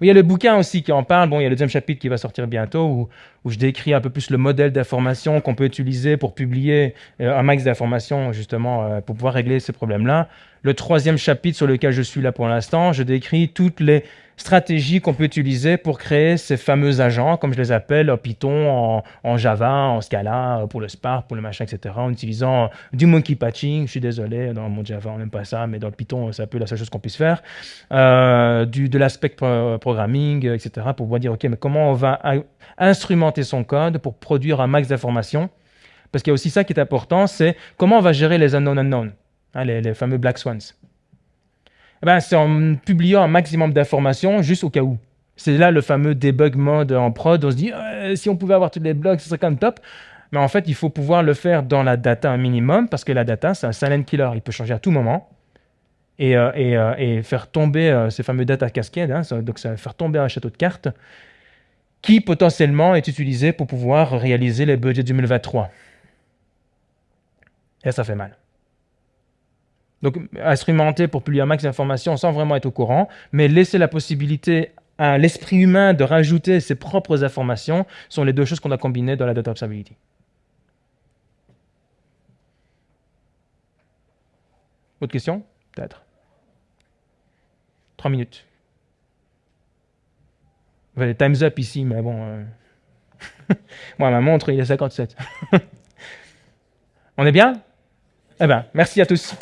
Il y a le bouquin aussi qui en parle. Bon, il y a le deuxième chapitre qui va sortir bientôt où, où je décris un peu plus le modèle d'information qu'on peut utiliser pour publier euh, un max d'informations, justement, euh, pour pouvoir régler ces problèmes-là. Le troisième chapitre sur lequel je suis là pour l'instant, je décris toutes les stratégies qu'on peut utiliser pour créer ces fameux agents, comme je les appelle, en Python, en, en Java, en Scala, pour le Spark, pour le machin, etc., en utilisant du monkey patching. Je suis désolé, dans mon Java, on n'aime pas ça, mais dans le Python, c'est un peu la seule chose qu'on puisse faire. Euh, du, de l'aspect pro- programming, etc., pour pouvoir dire, OK, mais comment on va instrumenter son code pour produire un max d'informations? Parce qu'il y a aussi ça qui est important, c'est comment on va gérer les unknown unknown, hein, les, fameux black swans. Eh ben, c'est en publiant un maximum d'informations juste au cas où. C'est là le fameux debug mode en prod. On se dit, Euh, si on pouvait avoir tous les blogs, ce serait quand même top. Mais en fait, il faut pouvoir le faire dans la data un minimum parce que la data, c'est un silent killer. Il peut changer à tout moment et, euh, euh, faire tomber ces fameux data cascades. hein, donc, ça va faire tomber un château de cartes qui potentiellement est utilisé pour pouvoir réaliser les budgets 2023. Et ça fait mal. Donc, instrumenter pour publier un max d'informations sans vraiment être au courant, mais laisser la possibilité à l'esprit humain de rajouter ses propres informations sont les deux choses qu'on a combinées dans la data observability. Autre question? Peut-être. Trois minutes. Time's up ici, mais bon. euh, Moi, ma montre, il est 57. On est bien? Eh bien, merci à tous.